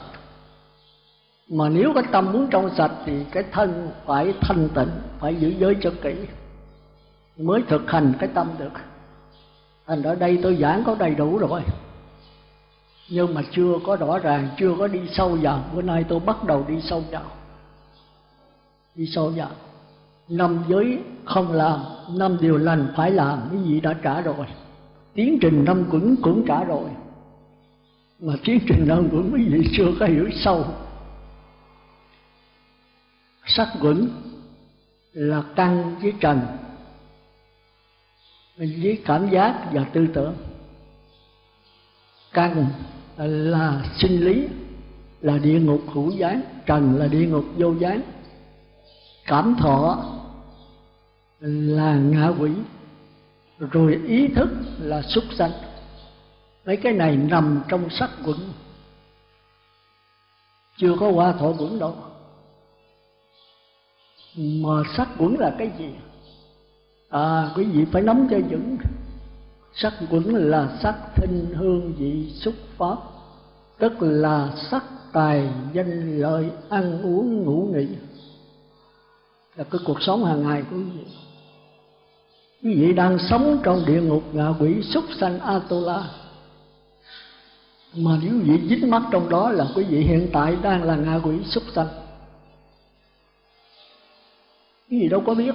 Mà nếu cái tâm muốn trong sạch thì cái thân phải thanh tịnh, phải giữ giới cho kỹ. Mới thực hành cái tâm được. Thành ở đây tôi giảng có đầy đủ rồi nhưng mà chưa có rõ ràng, chưa có đi sâu vào. Bữa nay tôi bắt đầu đi sâu vào. Đi sâu vào. Năm giới không làm, năm điều lành phải làm. Cái gì đã trả rồi? Tiến trình năm cũng cũng trả rồi. Mà tiến trình năm cũng quý vị chưa có hiểu sâu. Sắc quẩn là căn với trần. Với cảm giác và tư tưởng. Căn Ờ, là sinh lý, là địa ngục hữu gián, trần là địa ngục vô gián. Cảm thọ là ngạ quỷ, rồi ý thức là súc sanh. Mấy cái này nằm trong sắc quẩn. Chưa có qua thọ quẩn đâu. Mà sắc quẩn là cái gì? À quý vị phải nắm cho vững sắc quẩn là sắc thinh hương vị xúc pháp, tức là sắc tài danh lợi ăn uống ngủ nghỉ. Là cái cuộc sống hàng ngày của quý vị. Quý vị đang sống trong địa ngục ngạ quỷ súc sanh atola mà nếu quý vị dính mắt trong đó là quý vị hiện tại đang là ngạ quỷ súc sanh. Quý vị đâu có biết.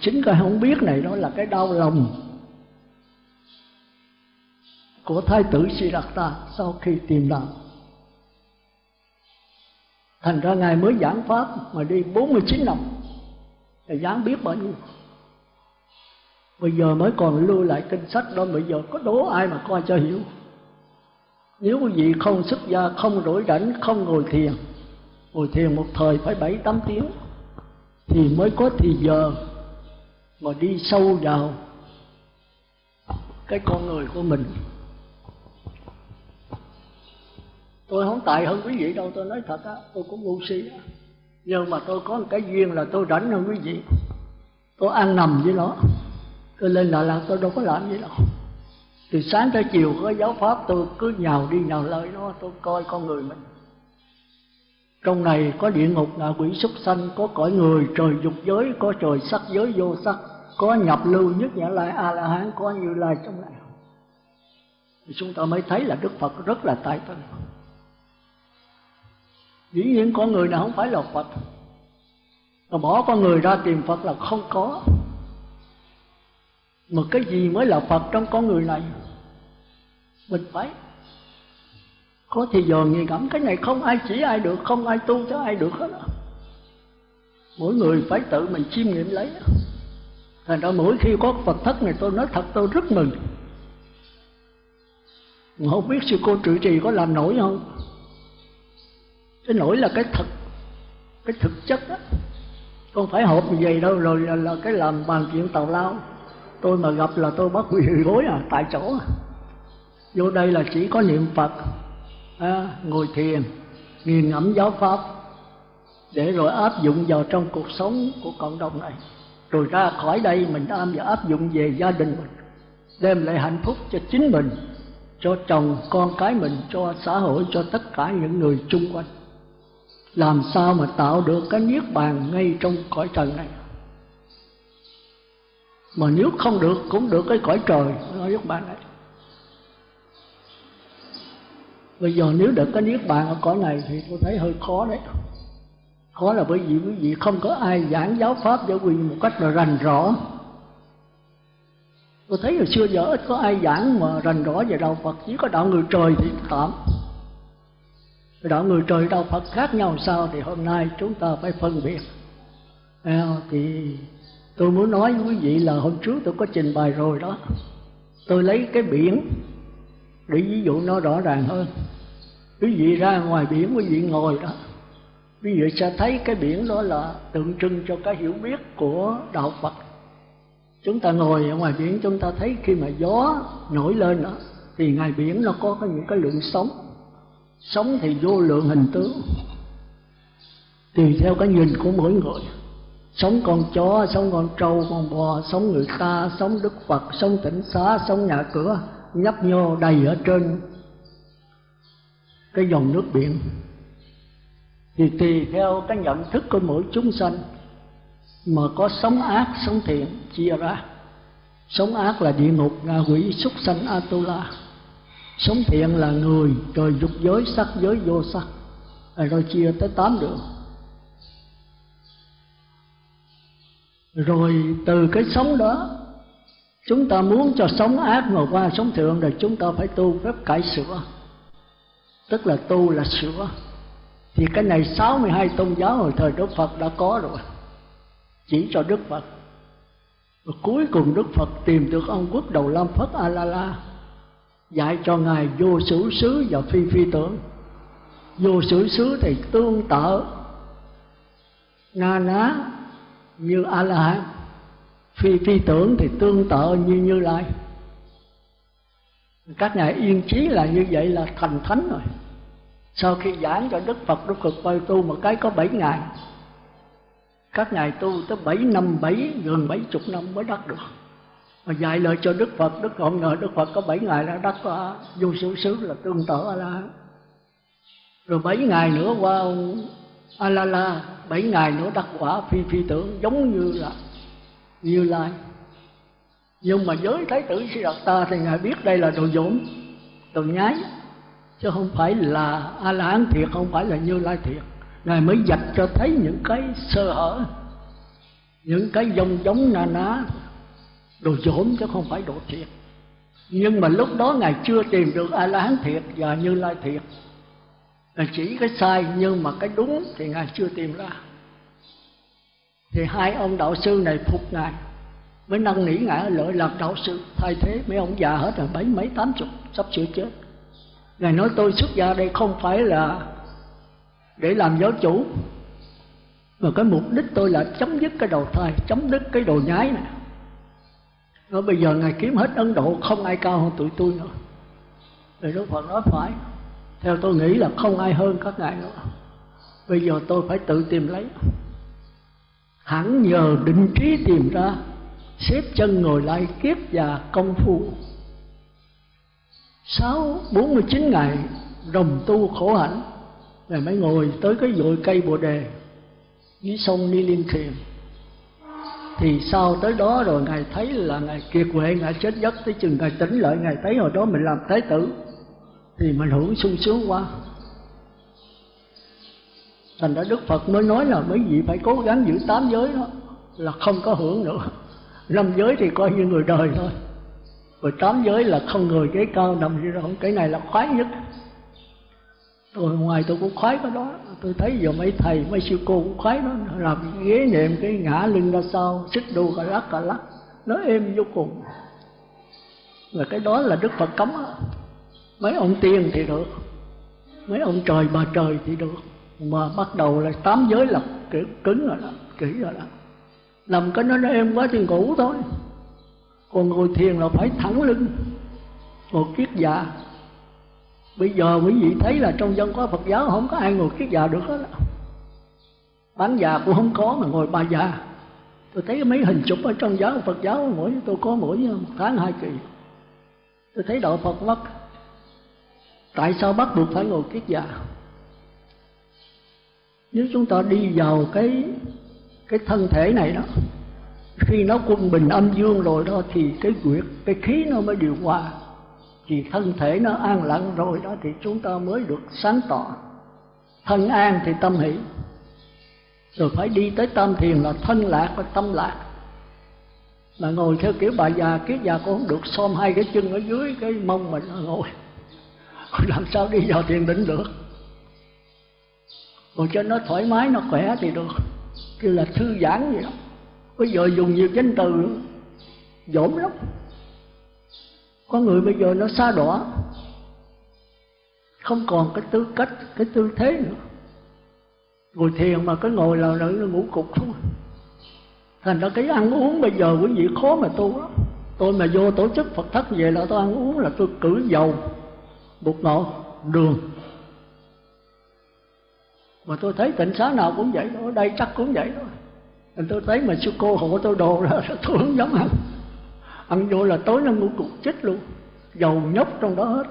Chính cái không biết này đó là cái đau lòng của thái tử Siddhartha sau khi tìm đạo. Thành ra ngài mới giảng pháp mà đi 49 năm. Thì giảng biết bao nhiêu? Bây giờ mới còn lưu lại kinh sách đó. Bây giờ có đố ai mà coi cho hiểu? Nếu quý vị không xuất gia, không rỗi rảnh, không ngồi thiền ngồi thiền một thời phải bảy tám tiếng, thì mới có thì giờ mà đi sâu vào cái con người của mình. Tôi không tài hơn quý vị đâu, tôi nói thật á, tôi cũng ngu si á. Nhưng mà tôi có một cái duyên là tôi rảnh hơn quý vị. Tôi ăn nằm với nó. Tôi lên Đà Lạt, tôi đâu có làm gì đâu. Từ sáng tới chiều có giáo pháp, tôi cứ nhào đi nhào lại nó tôi coi con người mình. Trong này có địa ngục ngạ quỷ súc sanh, có cõi người, trời dục giới, có trời sắc giới, vô sắc. Có nhập lưu nhất nhã lai a la hán, có như lai trong này. Thì chúng ta mới thấy là đức phật rất là tài tình dĩ nhiên con người nào không phải là phật. Mà bỏ con người ra tìm phật là không có. Mà cái gì mới là phật trong con người này? Mình phải có thì giờ nghiền ngẫm cái này không ai chỉ ai được, không ai tu cho ai được hết. Mỗi người phải tự mình chiêm nghiệm lấy. Thành ra mỗi khi có phật thất này, tôi nói thật, tôi rất mừng. Mà không biết sư cô trụ trì có làm nổi không? Cái nỗi là cái thật cái thực chất đó. Không phải hộp như vậy đâu rồi là, là cái làm bàn chuyện tào lao. Tôi mà gặp là tôi bắt quỳ gối à tại chỗ à. vô đây là chỉ có niệm phật à, ngồi thiền nghiền ngẫm giáo pháp để rồi áp dụng vào trong cuộc sống của cộng đồng này. Rồi ra khỏi đây mình am và áp dụng về gia đình mình đem lại hạnh phúc cho chính mình cho chồng con cái mình cho xã hội cho tất cả những người chung quanh làm sao mà tạo được cái niết bàn ngay trong cõi trần này? Mà nếu không được, cũng được cái cõi trời nói niết bàn này bây giờ nếu được cái niết bàn ở cõi này thì tôi thấy hơi khó đấy. Khó là bởi vì quý vị không có ai giảng giáo pháp giáo quyền một cách là rành rõ. Tôi thấy hồi xưa giờ ít có ai giảng mà rành rõ về đạo phật, chỉ có đạo người trời thì tạm đạo người trời đạo phật khác nhau sao thì hôm nay chúng ta phải phân biệt. À, thì tôi muốn nói với quý vị là hôm trước tôi có trình bày rồi đó. Tôi lấy cái biển để ví dụ nó rõ ràng hơn. Quý vị ra ngoài biển quý vị ngồi đó. Quý vị sẽ thấy cái biển đó là tượng trưng cho cái hiểu biết của đạo phật. Chúng ta ngồi ở ngoài biển chúng ta thấy khi mà gió nổi lên đó thì ngoài biển nó có những cái lượng sóng sống thì vô lượng hình tướng. Tùy theo cái nhìn của mỗi người. Sống con chó, sống con trâu, con bò, sống người ta, sống đức phật, sống tỉnh xá, sống nhà cửa, nhấp nhô đầy ở trên cái dòng nước biển. Thì tùy theo cái nhận thức của mỗi chúng sanh, mà có sống ác, sống thiện, chia ra. Sống ác là địa ngục, ngạ quỷ, súc sanh atula sống thiện là người rồi dục giới, sắc giới, vô sắc. Rồi chia tới tám đường rồi từ cái sống đó, chúng ta muốn cho sống ác mà qua sống thượng rồi chúng ta phải tu phép cải sửa. Tức là tu là sửa. Thì cái này 62 tôn giáo hồi thời Đức Phật đã có rồi. Chỉ cho Đức Phật. Và cuối cùng Đức Phật tìm được ông quốc đầu Lam Phất A La La dạy cho ngài vô sử xứ và phi phi tưởng. Vô sử xứ thì tương tự na ná như a la hán phi phi tưởng thì tương tự như như lai. Các ngài yên trí là như vậy là thành thánh rồi. Sau khi giảng cho đức phật đức phật quay tu một cái có bảy ngày các ngài tu tới bảy năm, bảy, gần bảy chục năm mới đắc được mà dạy lời cho đức phật, đức không ngờ đức phật có bảy ngày đã đắc qua vô sử xứ là tương tự a la rồi bảy ngày nữa qua ông a la la bảy ngày nữa đắc quả phi phi tưởng, giống như là, như lai. Nhưng mà giới thái tử ta thì ngài biết đây là đồ dỗm đồ nhái, chứ không phải là a la hán thiệt, không phải là như lai thiệt. Ngài mới dạch cho thấy những cái sơ hở, những cái dông giống na ná đồ dỗm chứ không phải đồ thiệt nhưng mà lúc đó ngài chưa tìm được a la hán thiệt và như lai thiệt. Là chỉ cái sai nhưng mà cái đúng thì ngài chưa tìm ra. Thì hai ông đạo sư này phục ngài. Mới năn nỉ ngài, lợi làm đạo sư, thay thế mấy ông già hết rồi, bảy mấy tám chục, sắp sửa chết. Ngài nói, tôi xuất gia đây không phải là để làm giáo chủ, mà cái mục đích tôi là chấm dứt cái đầu thai, chấm dứt cái đồ nhái này nói bây giờ ngài kiếm hết ấn độ, không ai cao hơn tụi tôi nữa. Thì đức phật nói phải. Theo tôi nghĩ là không ai hơn các ngài nữa. Bây giờ tôi phải tự tìm lấy. Hẳn nhờ định trí tìm ra, xếp chân ngồi lại kiếp và công phu. Sáu, bốn mươi chín ngày đồng tu khổ hạnh. Ngài mới ngồi tới cái dội cây bồ đề, dưới sông ni liên thiền thì sau tới đó rồi ngài thấy là ngài kiệt quệ, ngài chết giấc. Tới chừng ngài tỉnh lại, ngài thấy hồi đó mình làm thái tử, thì mình hưởng sung sướng quá. Thành ra đức phật mới nói là mấy vị phải cố gắng giữ tám giới đó, là không có hưởng nữa. Năm giới thì coi như người đời thôi. Rồi tám giới là không người cái cao nằm gì đâu cái này là khoái nhất tôi ngoài tôi cũng khoái cái đó. Tôi thấy giờ mấy thầy, mấy sư cô cũng khoái nó làm ghế niệm cái ngã lưng ra sau, xích đu cả lắc cả lắc, nó êm vô cùng. Và cái đó là đức phật cấm đó. mấy ông tiên thì được, mấy ông trời bà trời thì được. Mà bắt đầu là tám giới là kiểu cứng rồi đó, kỹ rồi đó. Làm cái nó nó êm quá thì ngủ thôi. Còn ngồi thiền là phải thẳng lưng. Ngồi kiết dạ bây giờ quý vị thấy là trong dân có phật giáo, không có ai ngồi kiết già được hết bán già cũng không có mà ngồi bà già. Tôi thấy mấy hình chụp ở trong giáo phật giáo, mỗi tôi có mỗi ờ, một tháng hai kỳ. Tôi thấy đạo phật mất. Tại sao bắt buộc phải ngồi kiết già? Nếu chúng ta đi vào cái cái thân thể này đó, khi nó quân bình âm dương rồi đó, thì cái quyệt, cái khí nó mới điều hòa thì thân thể nó an lặng rồi đó thì chúng ta mới được sáng tỏ. Thân an thì tâm hỷ. Rồi phải đi tới tâm thiền là thân lạc và tâm lạc. Mà ngồi theo kiểu bà già kiết già cũng không được xôm hai cái chân ở dưới cái mông mình ngồi. Làm sao đi vào thiền định được? Ngồi cho nó thoải mái, nó khỏe thì được. Kêu là thư giãn vậy đó. Bây giờ dùng nhiều danh từ dỗm lắm có người bây giờ nó xa đỏ. Không còn cái tư cách, cái tư thế nữa. Ngồi thiền mà cái ngồi là nó ngủ cục không à. thành ra cái ăn uống bây giờ quý vị khó mà tu đó tôi mà vô tổ chức phật thất về là tôi ăn uống là tôi cử dầu, bột ngọt, đường. Mà tôi thấy tịnh xá nào cũng vậy ở đây chắc cũng vậy thôi. Tôi thấy mà sư cô hộ tôi đồ ra, tôi không dám ăn ăn vô là tối nó ngủ cục chết luôn. Dầu nhóc trong đó hết.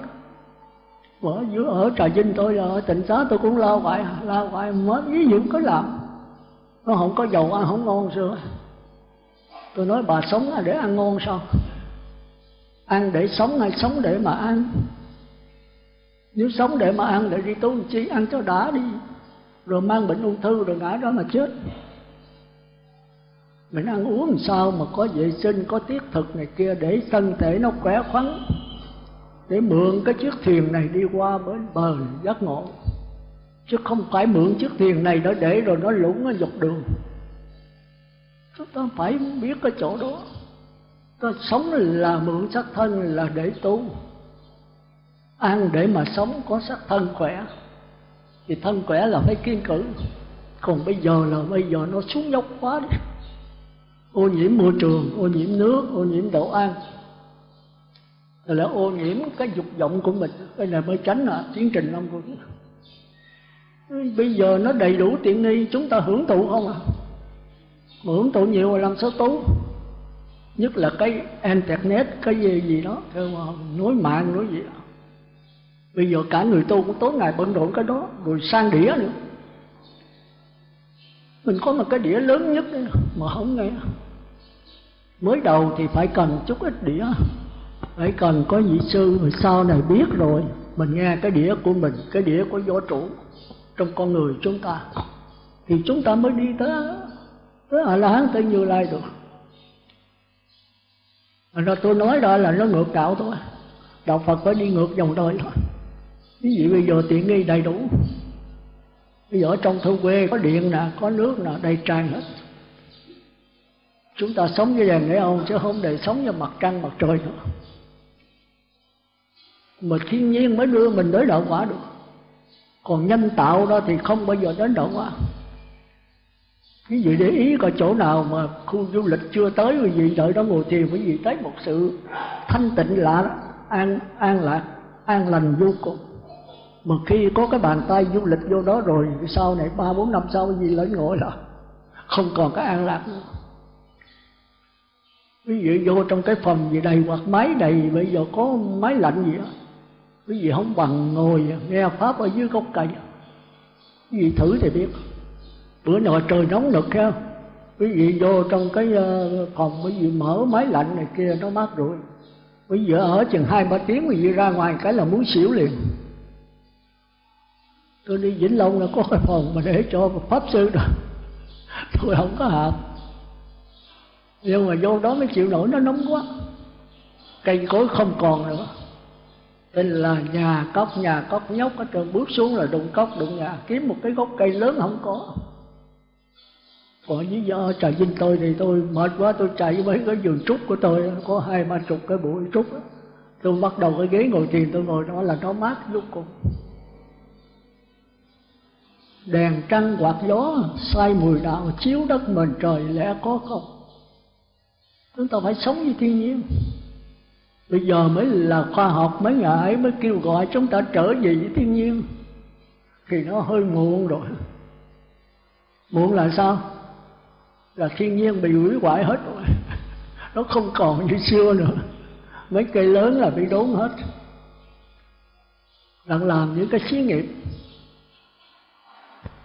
Ở dưới ở trà vinh tôi là ở tỉnh xá tôi cũng lao hoài lao hoài mới ví dụ có làm. Nó không có dầu ăn, không ngon xưa tôi nói, bà sống để ăn ngon sao? Ăn để sống hay sống để mà ăn? Nếu sống để mà ăn, để đi tu chi, ăn cho đã đi. Rồi mang bệnh ung thư rồi ngã đó mà chết mình ăn uống làm sao mà có vệ sinh, có tiết thực này kia để thân thể nó khỏe khoắn? Để mượn cái chiếc thuyền này đi qua bến bờ giác ngộ. Chứ không phải mượn chiếc thuyền này nó để rồi nó lũng ở dọc đường. Chúng ta phải biết cái chỗ đó. Ta sống là mượn xác thân, là để tu. Ăn để mà sống có xác thân khỏe. Thì thân khỏe là phải kiên cử. Còn bây giờ là bây giờ nó xuống dốc quá đi ô nhiễm môi trường ô nhiễm nước ô nhiễm đồ ăn. Rồi là ô nhiễm cái dục vọng của mình. Đây là mới tránh à, tiến trình long của bây giờ nó đầy đủ tiện nghi chúng ta hưởng thụ không à? Hưởng thụ nhiều là làm sao tốt? Nhất là cái internet cái gì gì đó cái nối mạng nối gì đó. Bây giờ cả người tu cũng tối ngày bận rộn cái đó rồi sang đĩa nữa. Mình có một cái đĩa lớn nhất mà không nghe mới đầu thì phải cần chút ít đĩa. Phải cần có vị sư rồi sau này biết rồi, mình nghe cái đĩa của mình, cái đĩa của vũ trụ trong con người chúng ta. Thì chúng ta mới đi tới tới a la hán tới như lai được. Nó tôi nói đó là nó ngược đạo thôi. Đạo phật phải đi ngược dòng đời thôi. Ví dụ bây giờ tiện nghi đầy đủ. Bây giờ ở trong thôn quê có điện nè, có nước nè, đầy tràn hết chúng ta sống với đèn để ông chứ không để sống với mặt trăng, mặt trời nữa. Mà thiên nhiên mới đưa mình tới đạo quả được. Còn nhân tạo đó thì không bao giờ đến đạo quả. Quý vị để ý có chỗ nào mà khu du lịch chưa tới, quý vị đợi đó ngồi thiền, quý vị thấy một sự thanh tịnh, lạ, an an lạc, an lành vô cùng. Mà khi có cái bàn tay du lịch vô đó rồi, sau này ba bốn năm sau gì lớn ngồi là không còn cái an lạc nữa quý vị vô trong cái phòng gì đầy hoặc máy đầy, bây giờ có máy lạnh gì đó. Quý vị không bằng ngồi, nghe pháp ở dưới gốc cây. Quý vị thử thì biết. Bữa nọ trời nóng nực ha. Quý vị vô trong cái ờ, phòng, quý vị mở máy lạnh này kia, nó mát rồi quý vị ở chừng hai ba tiếng, quý vị ra ngoài cái là muốn xỉu liền. Tôi đi vĩnh long là có cái phòng mà để cho pháp sư đó. Tôi không có hợp nhưng mà vô đó mới chịu nổi, nó nóng quá. Cây cối không còn nữa. Tên là nhà cốc nhà cốc nhóc ở trường bước xuống là đụng cốc, đụng nhà. Kiếm một cái gốc cây lớn không có. Còn lý do trà vinh tôi thì tôi mệt quá, tôi chạy với cái giường trúc của tôi. Có hai, ba chục cái bụi trúc tôi bắt đầu cái ghế ngồi thiền, tôi ngồi đó là nó mát lúc cùng. Đèn trăng quạt gió, say mùi đạo, chiếu đất mình trời, lẽ có không? Chúng ta phải sống với thiên nhiên. Bây giờ mới là khoa học, mấy ngày mới kêu gọi chúng ta trở về với thiên nhiên. Thì nó hơi muộn rồi. Muộn là sao? Là thiên nhiên bị hủy hoại hết rồi. Nó không còn như xưa nữa. Mấy cây lớn là bị đốn hết. Đang làm những cái xí nghiệp.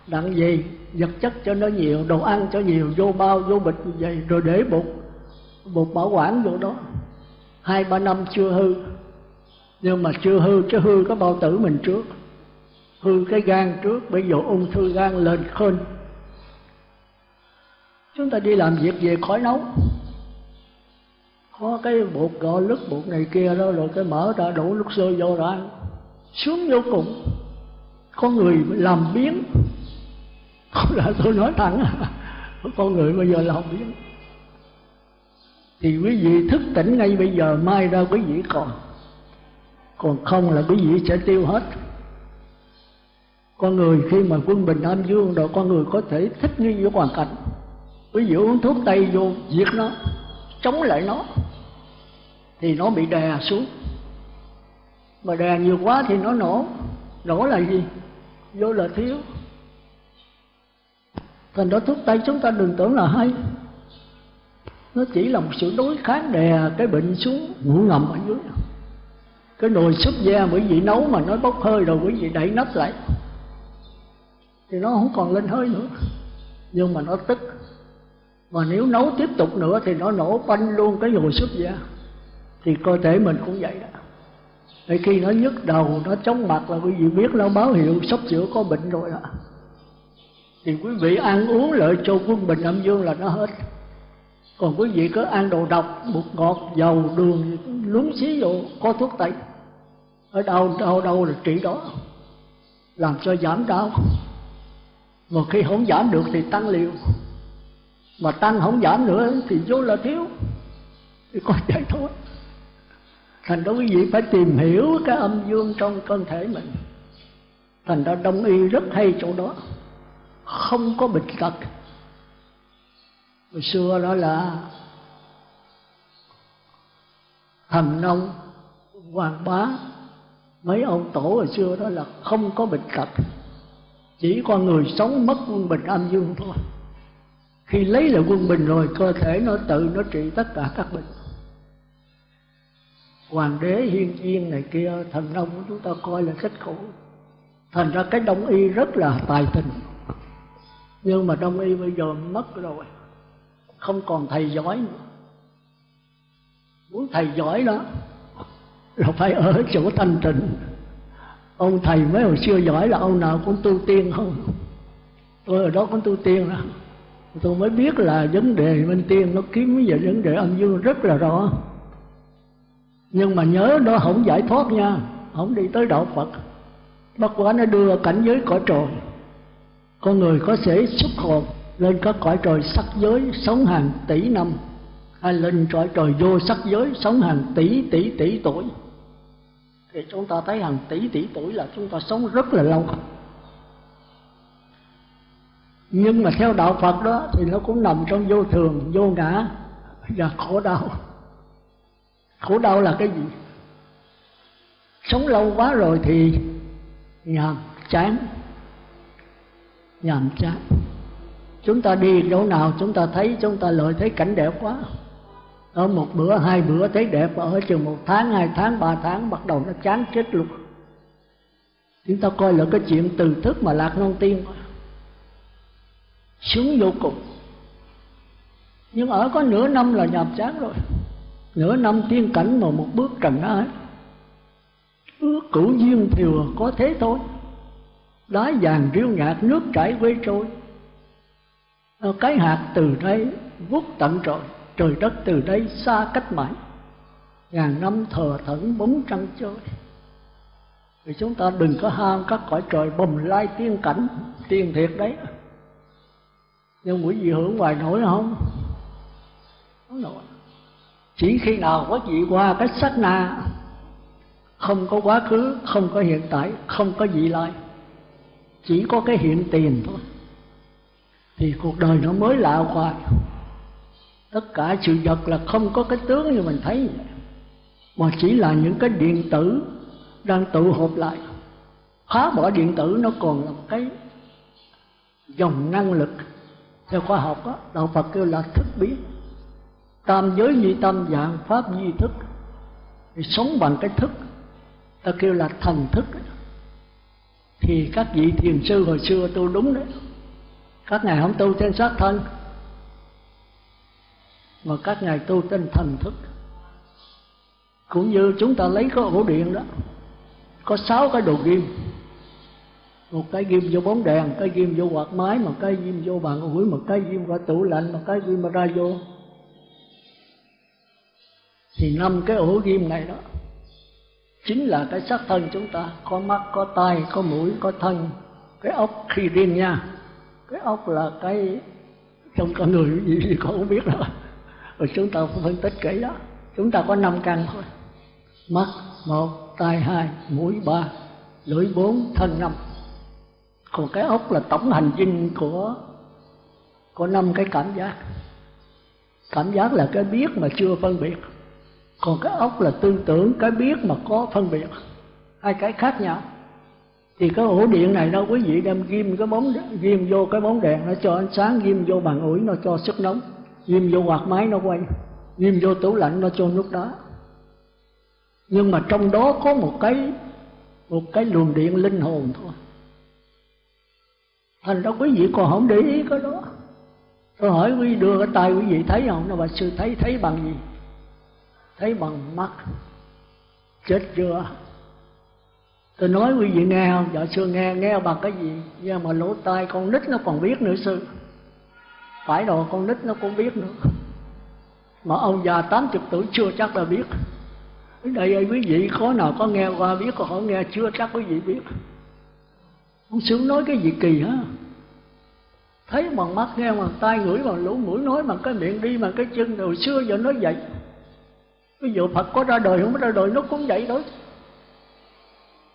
Đặng gì? Vật chất cho nó nhiều, đồ ăn cho nhiều, vô bao, vô bịch, như vậy, rồi để bụng bột bảo quản vô đó. Hai, ba năm chưa hư. Nhưng mà chưa hư, chứ hư có bao tử mình trước. Hư cái gan trước, bây giờ ung thư gan lên khên chúng ta đi làm việc về khói nấu. Có cái bột gạo lứt, bột này kia đó, rồi cái mở ra, đổ nước sôi vô rồi ăn sướng vô cùng. Có người làm biến là tôi nói thẳng? Con người bây giờ làm biến thì quý vị thức tỉnh ngay bây giờ, mai ra quý vị còn. Còn không là quý vị sẽ tiêu hết. Con người khi mà quân bình âm dương rồi, con người có thể thích nghi với hoàn cảnh. Quý vị uống thuốc tây vô, diệt nó, chống lại nó, thì nó bị đè xuống. Mà đè nhiều quá thì nó nổ. Nổ là gì? Vô là thiếu. Thành đó thuốc tây chúng ta đừng tưởng là hay nó chỉ là một sự đối kháng đè cái bệnh xuống ngủ ngầm ở dưới. Cái nồi súp da quý vị nấu mà nó bốc hơi rồi quý vị đẩy nắp lại. Thì nó không còn lên hơi nữa. Nhưng mà nó tức. Mà nếu nấu tiếp tục nữa thì nó nổ banh luôn cái nồi súp da. Thì cơ thể mình cũng vậy đó. Để khi nó nhức đầu, nó chóng mặt là quý vị biết nó báo hiệu sắp sửa có bệnh rồi đó. Thì quý vị ăn uống lợi cho quân bình âm dương là nó hết còn quý vị cứ ăn đồ độc, bột ngọt, dầu, đường lúng xí vô, có thuốc tây. Ở đâu đâu đâu là trị đó. Làm cho giảm đau? Mà khi không giảm được thì tăng liều. Mà tăng không giảm nữa thì vô là thiếu. Thì có vậy thôi. Thành đó quý vị phải tìm hiểu cái âm dương trong cơ thể mình. Thành ra đông y rất hay chỗ đó. Không có bệnh tật hồi xưa đó là thần nông, hoàng bá. Mấy ông tổ hồi xưa đó là không có bệnh tật, chỉ con người sống mất quân bình âm dương thôi. Khi lấy lại quân bình rồi, cơ thể nó tự nó trị tất cả các bệnh. Hoàng đế hiên viên này kia thần nông của chúng ta coi là rất khổ. Thành ra cái đông y rất là tài tình. Nhưng mà đông y bây giờ mất rồi không còn thầy giỏi nữa. Muốn thầy giỏi đó, là phải ở chỗ thanh tịnh. Ông thầy mấy hồi xưa giỏi là ông nào cũng tu tiên không? Tôi ở đó cũng tu tiên đó. Tôi mới biết là vấn đề bên tiên nó kiếm về vấn đề âm dương rất là rõ. Nhưng mà nhớ nó không giải thoát nha. Không đi tới đạo phật. Bất quá nó đưa cảnh giới cõi trời. Con người có thể xuất hồn lên các cõi trời sắc giới sống hàng tỷ năm hay lên cõi trời vô sắc giới sống hàng tỷ tỷ tỷ tuổi thì chúng ta thấy hàng tỷ tỷ tuổi là chúng ta sống rất là lâu nhưng mà theo đạo Phật đó thì nó cũng nằm trong vô thường, vô ngã và khổ đau. Khổ đau là cái gì? Sống lâu quá rồi thì nhàm chán, nhàm chán. Chúng ta đi chỗ nào chúng ta thấy chúng ta lợi thấy cảnh đẹp quá. Ở một bữa, hai bữa thấy đẹp, ở chừng một tháng, hai tháng, ba tháng bắt đầu nó chán chết luôn. Chúng ta coi là cái chuyện từ thức mà lạc non tiên xuống vô cùng. Nhưng ở có nửa năm là nhàm chán rồi. Nửa năm tiên cảnh mà một bước trần ái ước cửu duyên thừa có thế thôi. Đá vàng riêu nhạt nước chảy quê trôi. Ờ, cái hạt từ đây vút tận trời trời đất từ đây xa cách mãi. Ngàn năm thờ thẫn bóng trăng chơi. Thì chúng ta đừng có ham các cõi trời bồng lai tiên cảnh tiên thiệt đấy. Nhưng quý vị hưởng ngoài nổi không? Không nổi. Chỉ khi nào quý vị qua cái sắc na, không có quá khứ, không có hiện tại, không có vị lai, chỉ có cái hiện tiền thôi thì cuộc đời nó mới lạ hoài. Tất cả sự vật là không có cái tướng như mình thấy. Mà chỉ là những cái điện tử đang tụ họp lại. Phá bỏ điện tử nó còn là một cái dòng năng lực. Theo khoa học đó, đạo phật kêu là thức biến tam giới như tâm dạng pháp như thức. Thì sống bằng cái thức. Ta kêu là thần thức. Thì các vị thiền sư hồi xưa tôi đúng đấy các ngài không tu trên xác thân mà các ngài tu trên thần thức. Cũng như chúng ta lấy cái ổ điện đó có sáu cái đồ ghim, một cái ghim vô bóng đèn cái ghim vô quạt máy một cái ghim vô bàn ủi một cái ghim vào tủ lạnh một cái ghim ra vô. Thì năm cái ổ ghim này đó chính là cái xác thân chúng ta. Có mắt có tai có mũi có thân cái ốc khi điên nha cái ốc là cái trong con người gì thì con không biết đâu, rồi chúng ta phân tích kỹ đó. Chúng ta có năm căn thôi. Mắt một tai hai mũi ba lưỡi bốn thân năm. Còn cái ốc là tổng hành dinh của có năm cái cảm giác. Cảm giác là cái biết mà chưa phân biệt. Còn cái ốc là tư tưởng cái biết mà có phân biệt. Hai cái khác nhau thì cái ổ điện này đâu quý vị đem ghim cái bóng, ghim vô cái bóng đèn, nó cho ánh sáng, ghim vô bàn ủi, nó cho sức nóng. Ghim vô quạt máy nó quay, ghim vô tủ lạnh nó cho nước đá. Nhưng mà trong đó có một cái một cái luồng điện linh hồn thôi. Thành ra quý vị còn không để ý cái đó. Tôi hỏi quý vị đưa cái tay quý vị thấy không? Nó bà sư, thấy thấy bằng gì? Thấy bằng mắt. Chết chưa? Tôi nói quý vị nghe không? Dạ sư nghe nghe bằng cái gì? Nhưng mà lỗ tai con nít nó còn biết nữa, sư. Phải rồi, con nít nó cũng biết nữa. Mà ông già tám chục tuổi chưa chắc là biết. Đây ơi, quý vị có nào có nghe qua biết còn không nghe chưa chắc quý vị biết. Ông sướng nói cái gì kỳ hả? Thấy bằng mắt, nghe bằng tai, ngửi bằng lỗ mũi, nói bằng cái miệng, đi bằng cái chân. Hồi xưa giờ nói vậy. Ví dụ phật có ra đời, không có ra đời, nó cũng vậy đó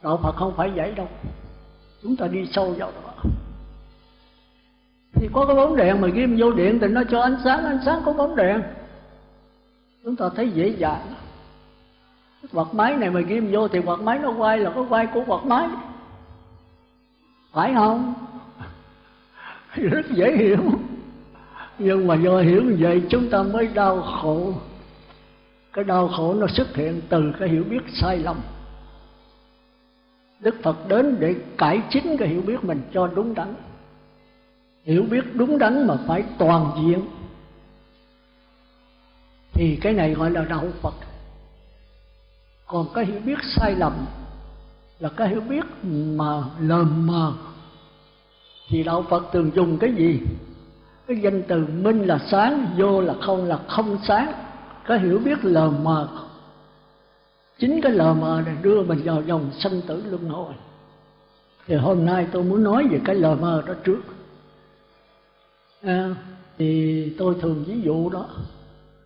đạo phật không phải vậy đâu. Chúng ta đi sâu vào đó. Thì có cái bóng đèn mà ghim vô điện thì nó cho ánh sáng ánh sáng có bóng đèn. Chúng ta thấy dễ dàng. Quạt máy này mà ghim vô thì quạt máy nó quay là có quay của quạt máy. Phải không? Rất dễ hiểu. Nhưng mà do hiểu như vậy, chúng ta mới đau khổ. Cái đau khổ nó xuất hiện từ cái hiểu biết sai lầm đức phật đến để cải chính cái hiểu biết mình cho đúng đắn. Hiểu biết đúng đắn mà phải toàn diện. Thì cái này gọi là đạo phật. Còn cái hiểu biết sai lầm là cái hiểu biết mà lờ mờ. Thì đạo phật thường dùng cái gì? Cái danh từ minh là sáng, vô là không là không sáng. Cái hiểu biết lờ mờ chính cái lờ mờ này đưa mình vào dòng sanh tử luân hồi. Thì hôm nay tôi muốn nói về cái lờ mờ đó trước. À, thì tôi thường ví dụ đó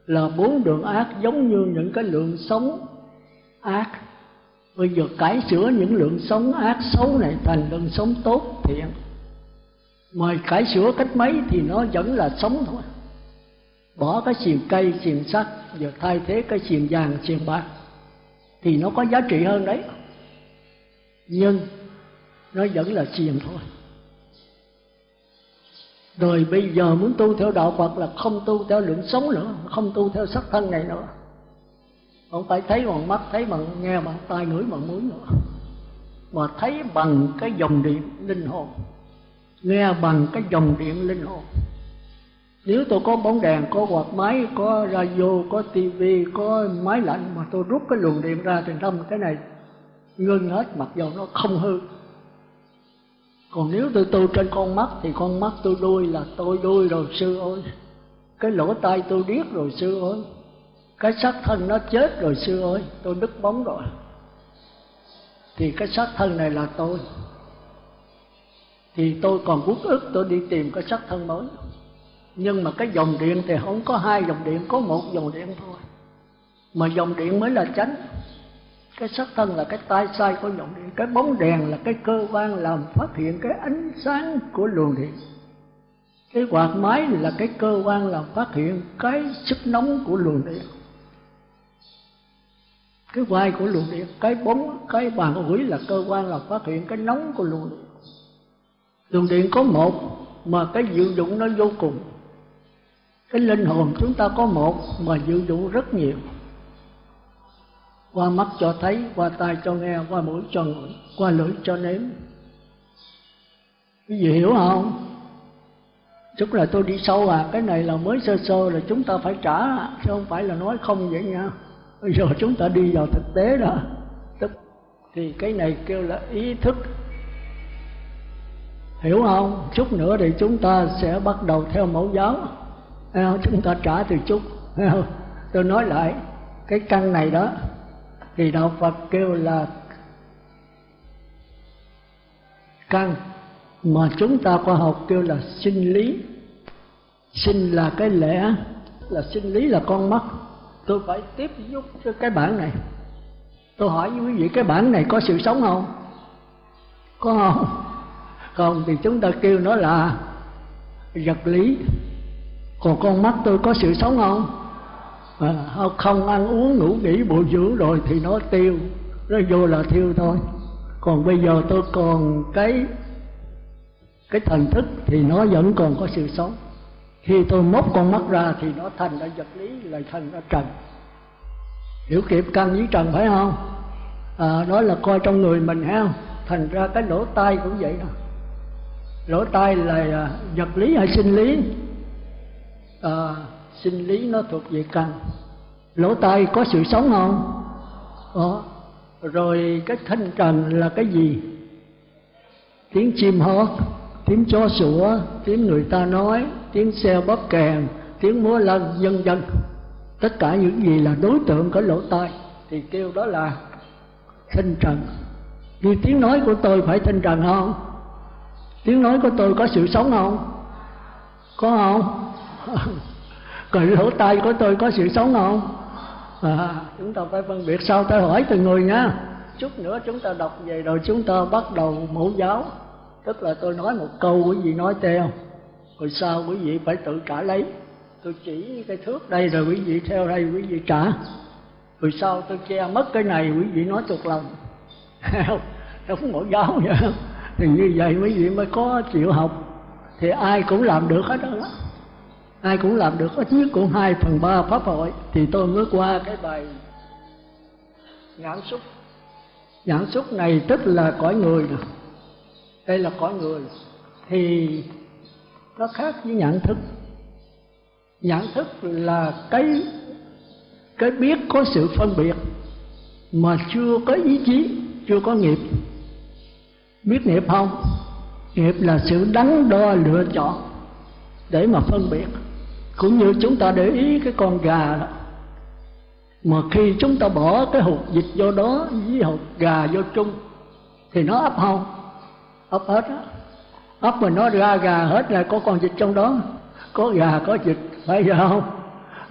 là bốn đường ác giống như những cái lượng sống ác. Bây giờ cải sửa những lượng sống ác xấu này thành lượng sống tốt thiện. Mà cải sửa cách mấy thì nó vẫn là sống thôi. Bỏ cái xiềng cây xiềng sắt giờ thay thế cái xiềng vàng xiềng bạc thì nó có giá trị hơn đấy. Nhưng nó vẫn là xiềng thôi. Rồi bây giờ muốn tu theo đạo Phật là không tu theo lượng sống nữa, không tu theo sắc thân này nữa. Không phải thấy bằng mắt, thấy bằng nghe, bằng tai, ngửi, bằng mũi nữa. Mà thấy bằng cái dòng điện linh hồn, nghe bằng cái dòng điện linh hồn nếu tôi có bóng đèn, có quạt máy, có radio, có tivi có máy lạnh mà tôi rút cái luồng điện ra thì trong cái này ngưng hết, mặc dù nó không hư. Còn nếu tôi tu trên con mắt thì con mắt tôi đuôi là tôi đuôi rồi, sư ơi. Cái lỗ tai tôi điếc rồi, sư ơi. Cái xác thân nó chết rồi, sư ơi. Tôi đứt bóng rồi. Thì cái xác thân này là tôi. Thì tôi còn quốc ức, tôi đi tìm cái xác thân mới nhưng mà cái dòng điện thì không có hai dòng điện, có một dòng điện thôi. Mà dòng điện mới là chánh. Cái sắc thân là cái tai sai của dòng điện. Cái bóng đèn là cái cơ quan làm phát hiện cái ánh sáng của luồng điện. Cái quạt máy là cái cơ quan làm phát hiện cái sức nóng của luồng điện. Cái vai của luồng điện, cái bóng, cái bàn ủi là cơ quan làm phát hiện cái nóng của luồng điện. Luồng điện có một, mà cái diệu dụng nó vô cùng cái linh hồn chúng ta có một mà dự đủ rất nhiều. Qua mắt cho thấy, qua tai cho nghe, qua mũi cho ngửi, qua lưỡi cho nếm. Cái gì hiểu không? Chút là tôi đi sâu à cái này là mới sơ sơ là chúng ta phải trả, chứ không phải là nói không vậy nha. Bây giờ chúng ta đi vào thực tế đó. Tức thì cái này kêu là ý thức. Hiểu không? Chút nữa thì chúng ta sẽ bắt đầu theo mẫu giáo chúng ta trả từ chút. Tôi nói lại, cái căn này đó, thì đạo phật kêu là căn mà chúng ta khoa học kêu là sinh lý. Sinh là cái lẽ, là sinh lý là con mắt. Tôi phải tiếp giúp cho cái bản này. Tôi hỏi với quý vị, cái bản này có sự sống không? Có không? Không, thì chúng ta kêu nó là vật lý còn con mắt tôi có sự sống không? À, không ăn uống ngủ nghỉ bồi dưỡng rồi thì nó tiêu. Nó vô là thiêu thôi. Còn bây giờ tôi còn cái cái thần thức thì nó vẫn còn có sự sống. Khi tôi móc con mắt ra thì nó thành ra vật lý lại thành ra trần. Hiểu kịp căn với trần phải không? À, đó là coi trong người mình ha. Thành ra cái lỗ tai cũng vậy đó. Lỗ tai là à, vật lý hay sinh lý? À, sinh lý nó thuộc về căn. Lỗ tai có sự sống không? Đó. rồi cái thanh trần là cái gì? Tiếng chim hót tiếng chó sủa tiếng người ta nói tiếng xe bóp kèn tiếng múa lân vân vân. Tất cả những gì là đối tượng của lỗ tai thì kêu đó là thanh trần. Như tiếng nói của tôi phải thanh trần không? Tiếng nói của tôi có sự sống không? Có không? Còn lỗ tai của tôi có sự sống không à, chúng ta phải phân biệt sau ta hỏi từng người nha. Chút nữa chúng ta đọc về rồi chúng ta bắt đầu mẫu giáo. Tức là tôi nói một câu quý vị nói theo rồi sau quý vị phải tự trả lấy? Tôi chỉ cái thước đây rồi quý vị theo đây quý vị trả. Rồi sau tôi che mất cái này quý vị nói thuộc lòng? Đúng mẫu giáo vậy. Thì như vậy quý vị mới có chịu học. Thì ai cũng làm được hết đó ai cũng làm được ít nhất cũng hai phần ba pháp hội. Thì tôi mới qua cái bài nhãn xúc nhãn xúc này tức là cõi người nè. Đây là cõi người. Thì nó khác với nhãn thức. Nhãn thức là cái cái biết có sự phân biệt mà chưa có ý chí, chưa có nghiệp. Biết nghiệp không? Nghiệp là sự đắn đo lựa chọn để mà phân biệt. Cũng như chúng ta để ý cái con gà đó. Mà khi chúng ta bỏ cái hột dịch vô đó, với hột gà vô chung, thì nó ấp không ấp hết á. Ấp mà nó ra gà hết là có con vịt trong đó, có gà, có vịt, phải không?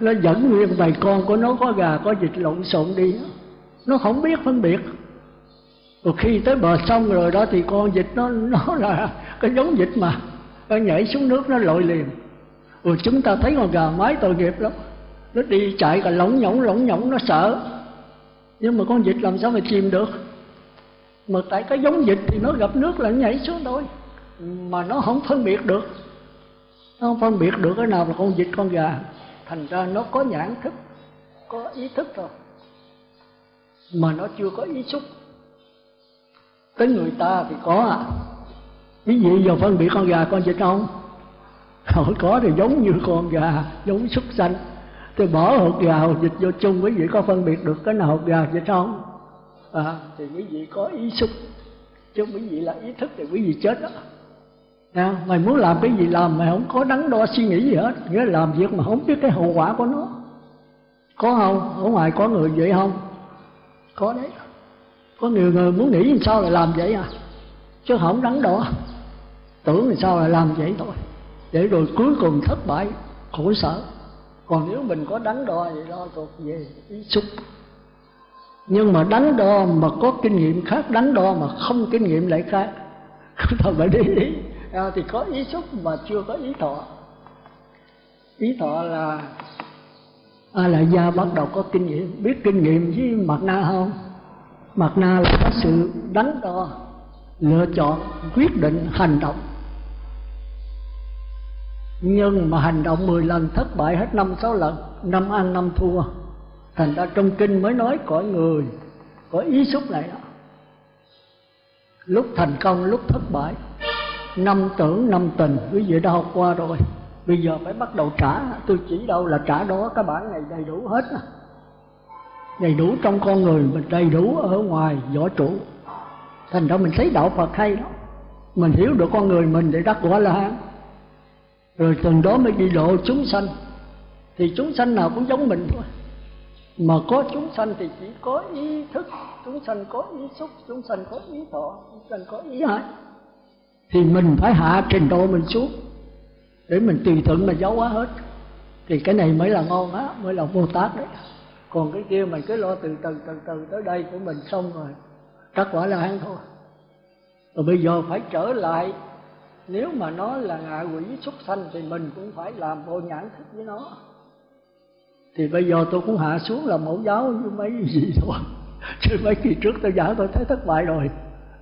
Nó dẫn nguyên bầy con của nó, có gà, có vịt lộn xộn đi nó không biết phân biệt. Rồi khi tới bờ sông rồi đó, thì con vịt nó nó là cái giống vịt mà nó nhảy xuống nước, nó lội liền. Rồi chúng ta thấy con gà mái tội nghiệp lắm. Nó đi chạy cả lỏng nhỏng lỏng nhỏng, nó sợ. Nhưng mà con vịt làm sao mà chìm được? Mà tại cái giống vịt thì nó gặp nước là nó nhảy xuống thôi. Mà nó không phân biệt được. Nó không phân biệt được cái nào là con vịt, con gà. Thành ra nó có nhãn thức, có ý thức rồi. Mà nó chưa có ý xúc. Tới người ta thì có à quý vị giờ phân biệt con gà con vịt không? Không có thì giống như con gà giống súc sanh. Tôi bỏ hột gà hột vịt vô chung quý vị có phân biệt được cái nào hột gà vịt không? À, thì quý vị có ý xúc. Chứ quý vị là ý thức thì quý vị chết đó. À, mày muốn làm cái gì làm mày không có đắn đo suy nghĩ gì hết. Nghĩa là làm việc mà không biết cái hậu quả của nó. Có không? Ở ngoài có người vậy không? Có đấy. Có nhiều người muốn nghĩ làm sao lại làm vậy à? Chứ không đắn đo tưởng làm sao là làm vậy thôi. Để rồi cuối cùng thất bại khổ sở. Còn nếu mình có đánh đo thì lo thuộc về ý xúc. Nhưng mà đánh đo mà có kinh nghiệm khác đánh đo mà không kinh nghiệm lại khác. Chúng ta phải đi ý à, thì có ý xúc mà chưa có ý thọ. Ý thọ là a là gia bắt đầu có kinh nghiệm. Biết kinh nghiệm với mặt na không? Mặt na là có sự đánh đo lựa chọn quyết định hành động nhưng mà hành động 10 lần thất bại hết năm sáu lần, năm ăn năm thua. Thành ra trong kinh mới nói cõi người có ý xúc này đó. Lúc thành công, lúc thất bại, năm tưởng, năm tình. Quý vị đã học qua rồi. Bây giờ phải bắt đầu trả. Tôi chỉ đâu là trả đó các bản này đầy đủ hết đầy đủ trong con người, mình đầy đủ ở ngoài, võ trụ. Thành ra mình thấy đạo phật hay đó mình hiểu được con người mình để đắc quả la hán rồi từ đó mới đi lộ chúng sanh. Thì chúng sanh nào cũng giống mình thôi. Mà có chúng sanh thì chỉ có ý thức. Chúng sanh có ý xúc, chúng sanh có ý thọ, chúng sanh có ý hại. Thì mình phải hạ trình độ mình xuống. Để mình tùy thuận mà giấu hóa hết. Thì cái này mới là ngon á, mới là vô tát đấy. Còn cái kia mình cứ lo từ từ từ từ tới đây của mình xong rồi các quả là ăn thôi. Rồi bây giờ phải trở lại nếu mà nó là ngạ quỷ xuất sanh thì mình cũng phải làm bộ nhãn thức với nó. Thì bây giờ tôi cũng hạ xuống là mẫu giáo với mấy gì thôi chứ mấy kỳ trước tôi giảng tôi thấy thất bại rồi.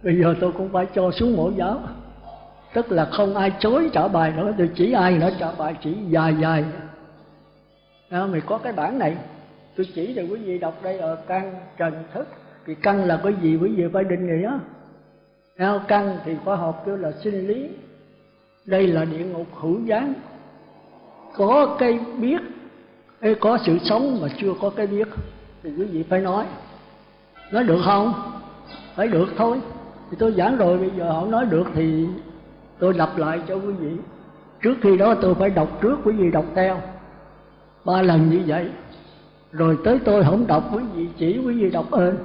Bây giờ tôi cũng phải cho xuống mẫu giáo. Tức là không ai chối trả bài nữa tôi chỉ ai nữa trả bài chỉ dài dài. À, mày có cái bản này. Tôi chỉ cho quý vị đọc đây ở căn trần thức. Thì căn là cái gì quý vị phải định nghĩa. Theo căn thì khoa học kêu là sinh lý đây là địa ngục hữu gián có cái biết có sự sống mà chưa có cái biết. Thì quý vị phải nói. Nói được không? Phải được thôi. Thì tôi giảng rồi, bây giờ họ nói được thì tôi lặp lại cho quý vị. Trước khi đó tôi phải đọc trước, quý vị đọc theo. Ba lần như vậy. Rồi tới tôi không đọc, quý vị chỉ quý vị đọc ơn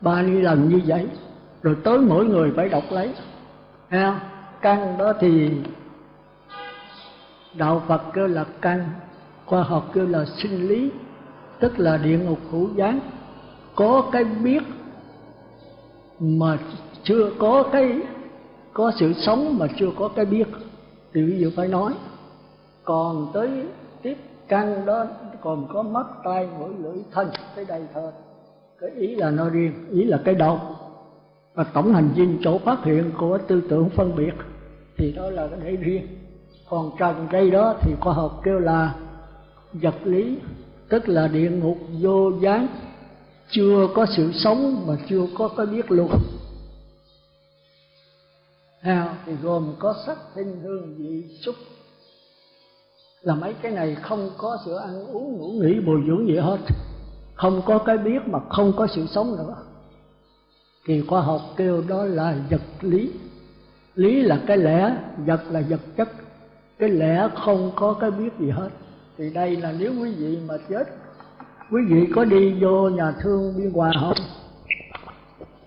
ba lần như vậy. Rồi tới mỗi người phải đọc lấy. Ha căn đó thì đạo phật kêu là căn, khoa học kêu là sinh lý, tức là địa ngục hữu gián. Có cái biết mà chưa có cái, có sự sống mà chưa có cái biết. Thì ví dụ phải nói, còn tới tiếp căn đó, còn có mắt, tai, mũi, lưỡi, thân tới đây thôi. Cái ý là nó riêng, ý là cái đầu. Và tổng hành dinh chỗ phát hiện của tư tưởng phân biệt thì đó là cái để riêng. Còn trần đây đó thì khoa học kêu là vật lý, tức là địa ngục vô gián. Chưa có sự sống mà chưa có cái biết luôn. Nào, thì gồm có sắc, tinh, hương, vị, xúc. Là mấy cái này không có sự ăn uống, ngủ nghỉ, bồi dưỡng gì hết. Không có cái biết mà không có sự sống nữa. Thì khoa học kêu đó là vật lý lý là cái lẽ, vật là vật chất. Cái lẽ không có cái biết gì hết. Thì đây là nếu quý vị mà chết, quý vị có đi vô nhà thương biên hòa không?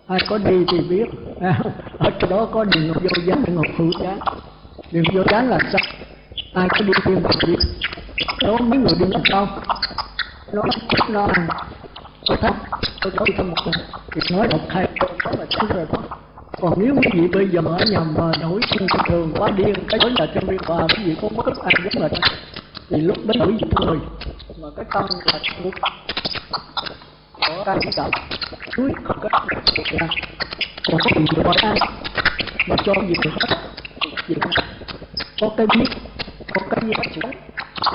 Ai có đi thì biết. À, ở chỗ đó có đường ngọc vô gián ngọc hữu gián. Đường vô gián là sao? Ai có đi tìm thì biết. Đó mấy người đi đâu nó nó. Tôi thấp tôi có thêm một lần. Thì nói đọc hai câu đó là đúng rồi đó còn nếu quý vị bây giờ ở nhầm mà nổi sinh thường quá điên, cái đó là trong biên hòa quý vị không có thức ăn giống là thì lúc đến quý vị người mà cái tâm là thuộc có cái chỉ đạo núi không có ra còn có gì được ai mà cho gì được hết gì có cái biết có cái gì hết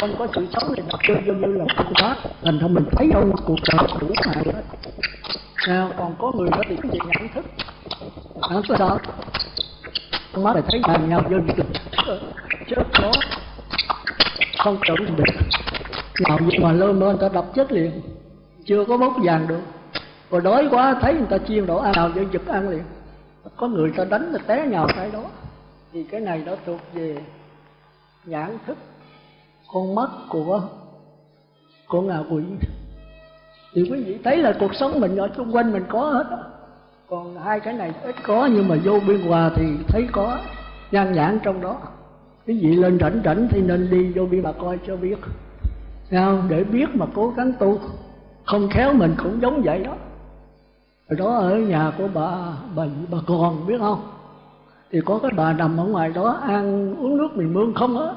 không có sự sống thì đặt vô như là không có thành ra mình thấy đâu cuộc đời đủ hại hết sao còn có người đó thì cái gì nhận thức nhận sợ sao con mắt lại thấy bàn nhau vô tình chết đó không chuẩn được. Nào gì mà lơ mơ, người ta đập chết liền. Chưa có bốc vàng được. Rồi đói quá, thấy người ta chiên đổ ăn nào dân giật ăn liền. Có người ta đánh là té nhào cái đó. Thì cái này đó thuộc về nhãn thức, con mắt của của ngạ quỷ. Thì quý vị thấy là cuộc sống mình ở xung quanh mình có hết còn hai cái này ít có, nhưng mà vô biên hòa thì thấy có, nhan nhãn trong đó. Cái vị lên rảnh rảnh thì nên đi vô biên mà coi cho biết. Sao? để biết mà cố gắng tu. Không khéo mình cũng giống vậy đó. Đó ở nhà của bà bà bà còn, biết không? Thì có cái bà nằm ở ngoài đó ăn uống nước mình mương không á.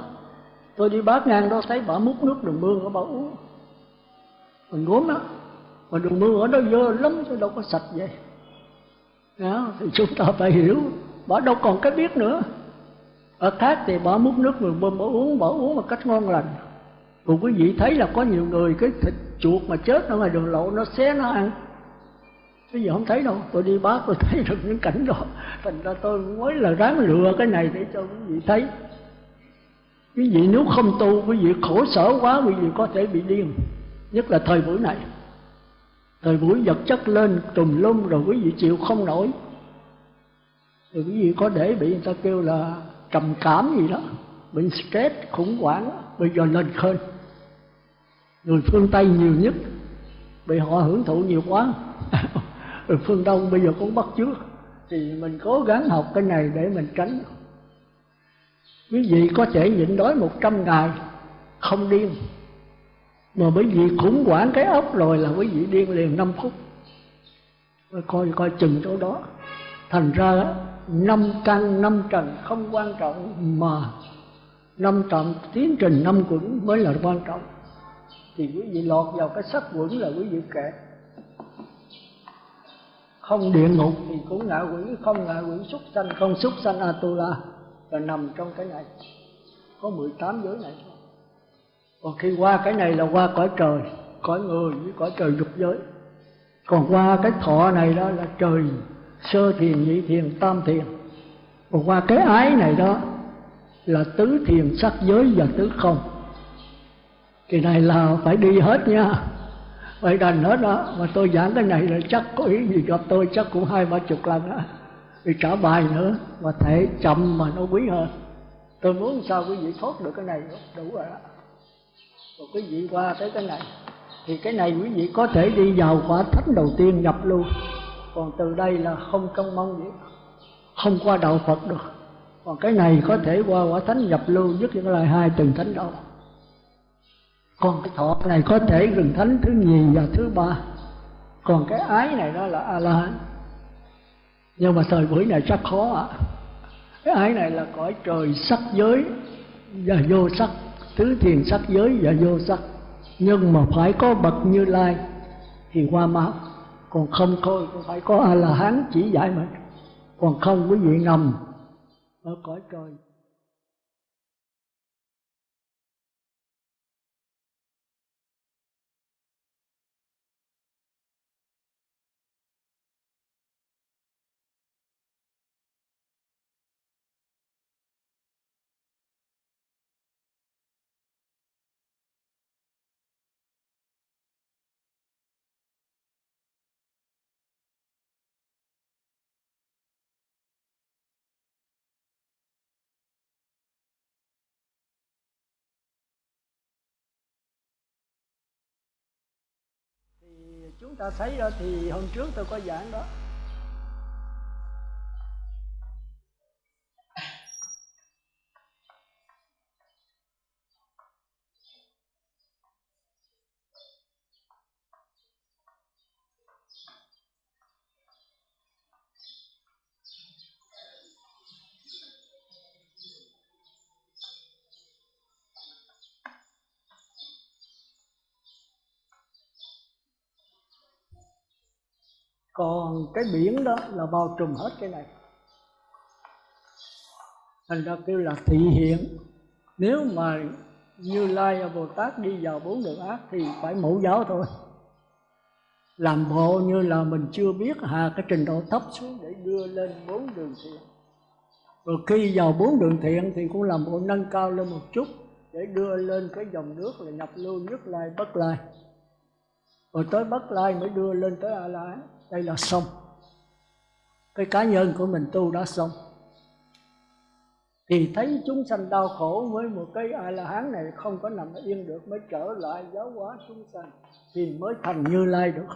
Tôi đi bát ngang đó thấy bà múc nước đường mương ở bà uống. Mình gốm đó mà đường mương ở đó dơ lắm chứ đâu có sạch vậy đó, thì chúng ta phải hiểu. Bỏ đâu còn cái biết nữa. Ở khác thì bỏ múc nước người bơm bỏ uống bỏ uống một cách ngon lành. Còn quý vị thấy là có nhiều người cái thịt chuột mà chết ở ngoài đường lộ nó xé nó ăn. Cái gì không thấy đâu. Tôi đi bác tôi thấy được những cảnh đó. Thành ra tôi mới là ráng lừa cái này để cho quý vị thấy. Quý vị nếu không tu quý vị khổ sở quá quý vị có thể bị điên. Nhất là thời buổi này rồi buổi vật chất lên, trùm lum, rồi quý vị chịu không nổi. Rồi quý vị có để bị người ta kêu là trầm cảm gì đó, bị stress, khủng hoảng bây giờ lên khơi. Người phương tây nhiều nhất, bị họ hưởng thụ nhiều quá. Rồi phương đông bây giờ cũng bắt chước. Thì mình cố gắng học cái này để mình tránh. Quý vị có thể nhịn đói một trăm ngày, không điên mà bởi vì khủng hoảng cái ốc rồi là quý vị điên liền năm phút. Coi coi chừng chỗ đó. Thành ra năm căn, năm trần không quan trọng mà năm trọng tiến trình năm quẩn mới là quan trọng. Thì quý vị lọt vào cái sắc quẩn là quý vị kẹt không địa ngục thì cũng ngạ quỷ, không ngạ quỷ súc sanh, không súc sanh atula là nằm trong cái này. Có 18 giới này thôi còn khi qua cái này là qua cõi trời, cõi người với cõi trời dục giới. Còn qua cái thọ này đó là trời sơ thiền, nhị thiền, tam thiền. Còn qua cái ái này đó là tứ thiền sắc giới và tứ không. Kỳ này là phải đi hết nha. Phải đành hết đó. Mà tôi giảng cái này là chắc có ý gì gặp tôi chắc cũng hai ba chục lần đó vì trả bài nữa, mà thể chậm mà nó quý hơn. Tôi muốn sao quý vị thoát được cái này, đủ rồi đó rồi quý vị qua tới cái này, thì cái này quý vị có thể đi vào quả thánh đầu tiên nhập luôn còn từ đây là không công mong gì, không qua đạo phật được. Còn cái này có thể qua quả thánh nhập lưu, nhất những lời hai từng thánh đâu còn cái thọ này có thể rừng thánh thứ nhì và thứ ba. Còn cái ái này đó là a la hán nhưng mà thời buổi này chắc khó ạ. Cái ái này là cõi trời sắc giới và vô sắc tứ thiền sắc giới và vô sắc. Nhưng mà phải có bậc như lai. Thì qua máu còn không thôi phải có a la hán chỉ dạy mà. Còn không, quý vị ngầm ở cõi trời. Chúng ta thấy đó thì hôm trước tôi có giảng đó. Còn cái biển đó là bao trùm hết cái này. Thành ra kêu là thị hiện. Nếu mà như lai bồ tát đi vào bốn đường ác thì phải mẫu giáo thôi. Làm bộ như là mình chưa biết hà cái trình độ thấp xuống để đưa lên bốn đường thiện. Rồi khi vào bốn đường thiện thì cũng làm bộ nâng cao lên một chút để đưa lên cái dòng nước là nhập lưu nhất lai bất lai. Rồi tới bất lai mới đưa lên tới a la đây là xong cái cá nhân của mình tu đã xong thì thấy chúng sanh đau khổ với một cái a la hán này không có nằm yên được, mới trở lại giáo hóa chúng sanh, thì mới thành như lai được.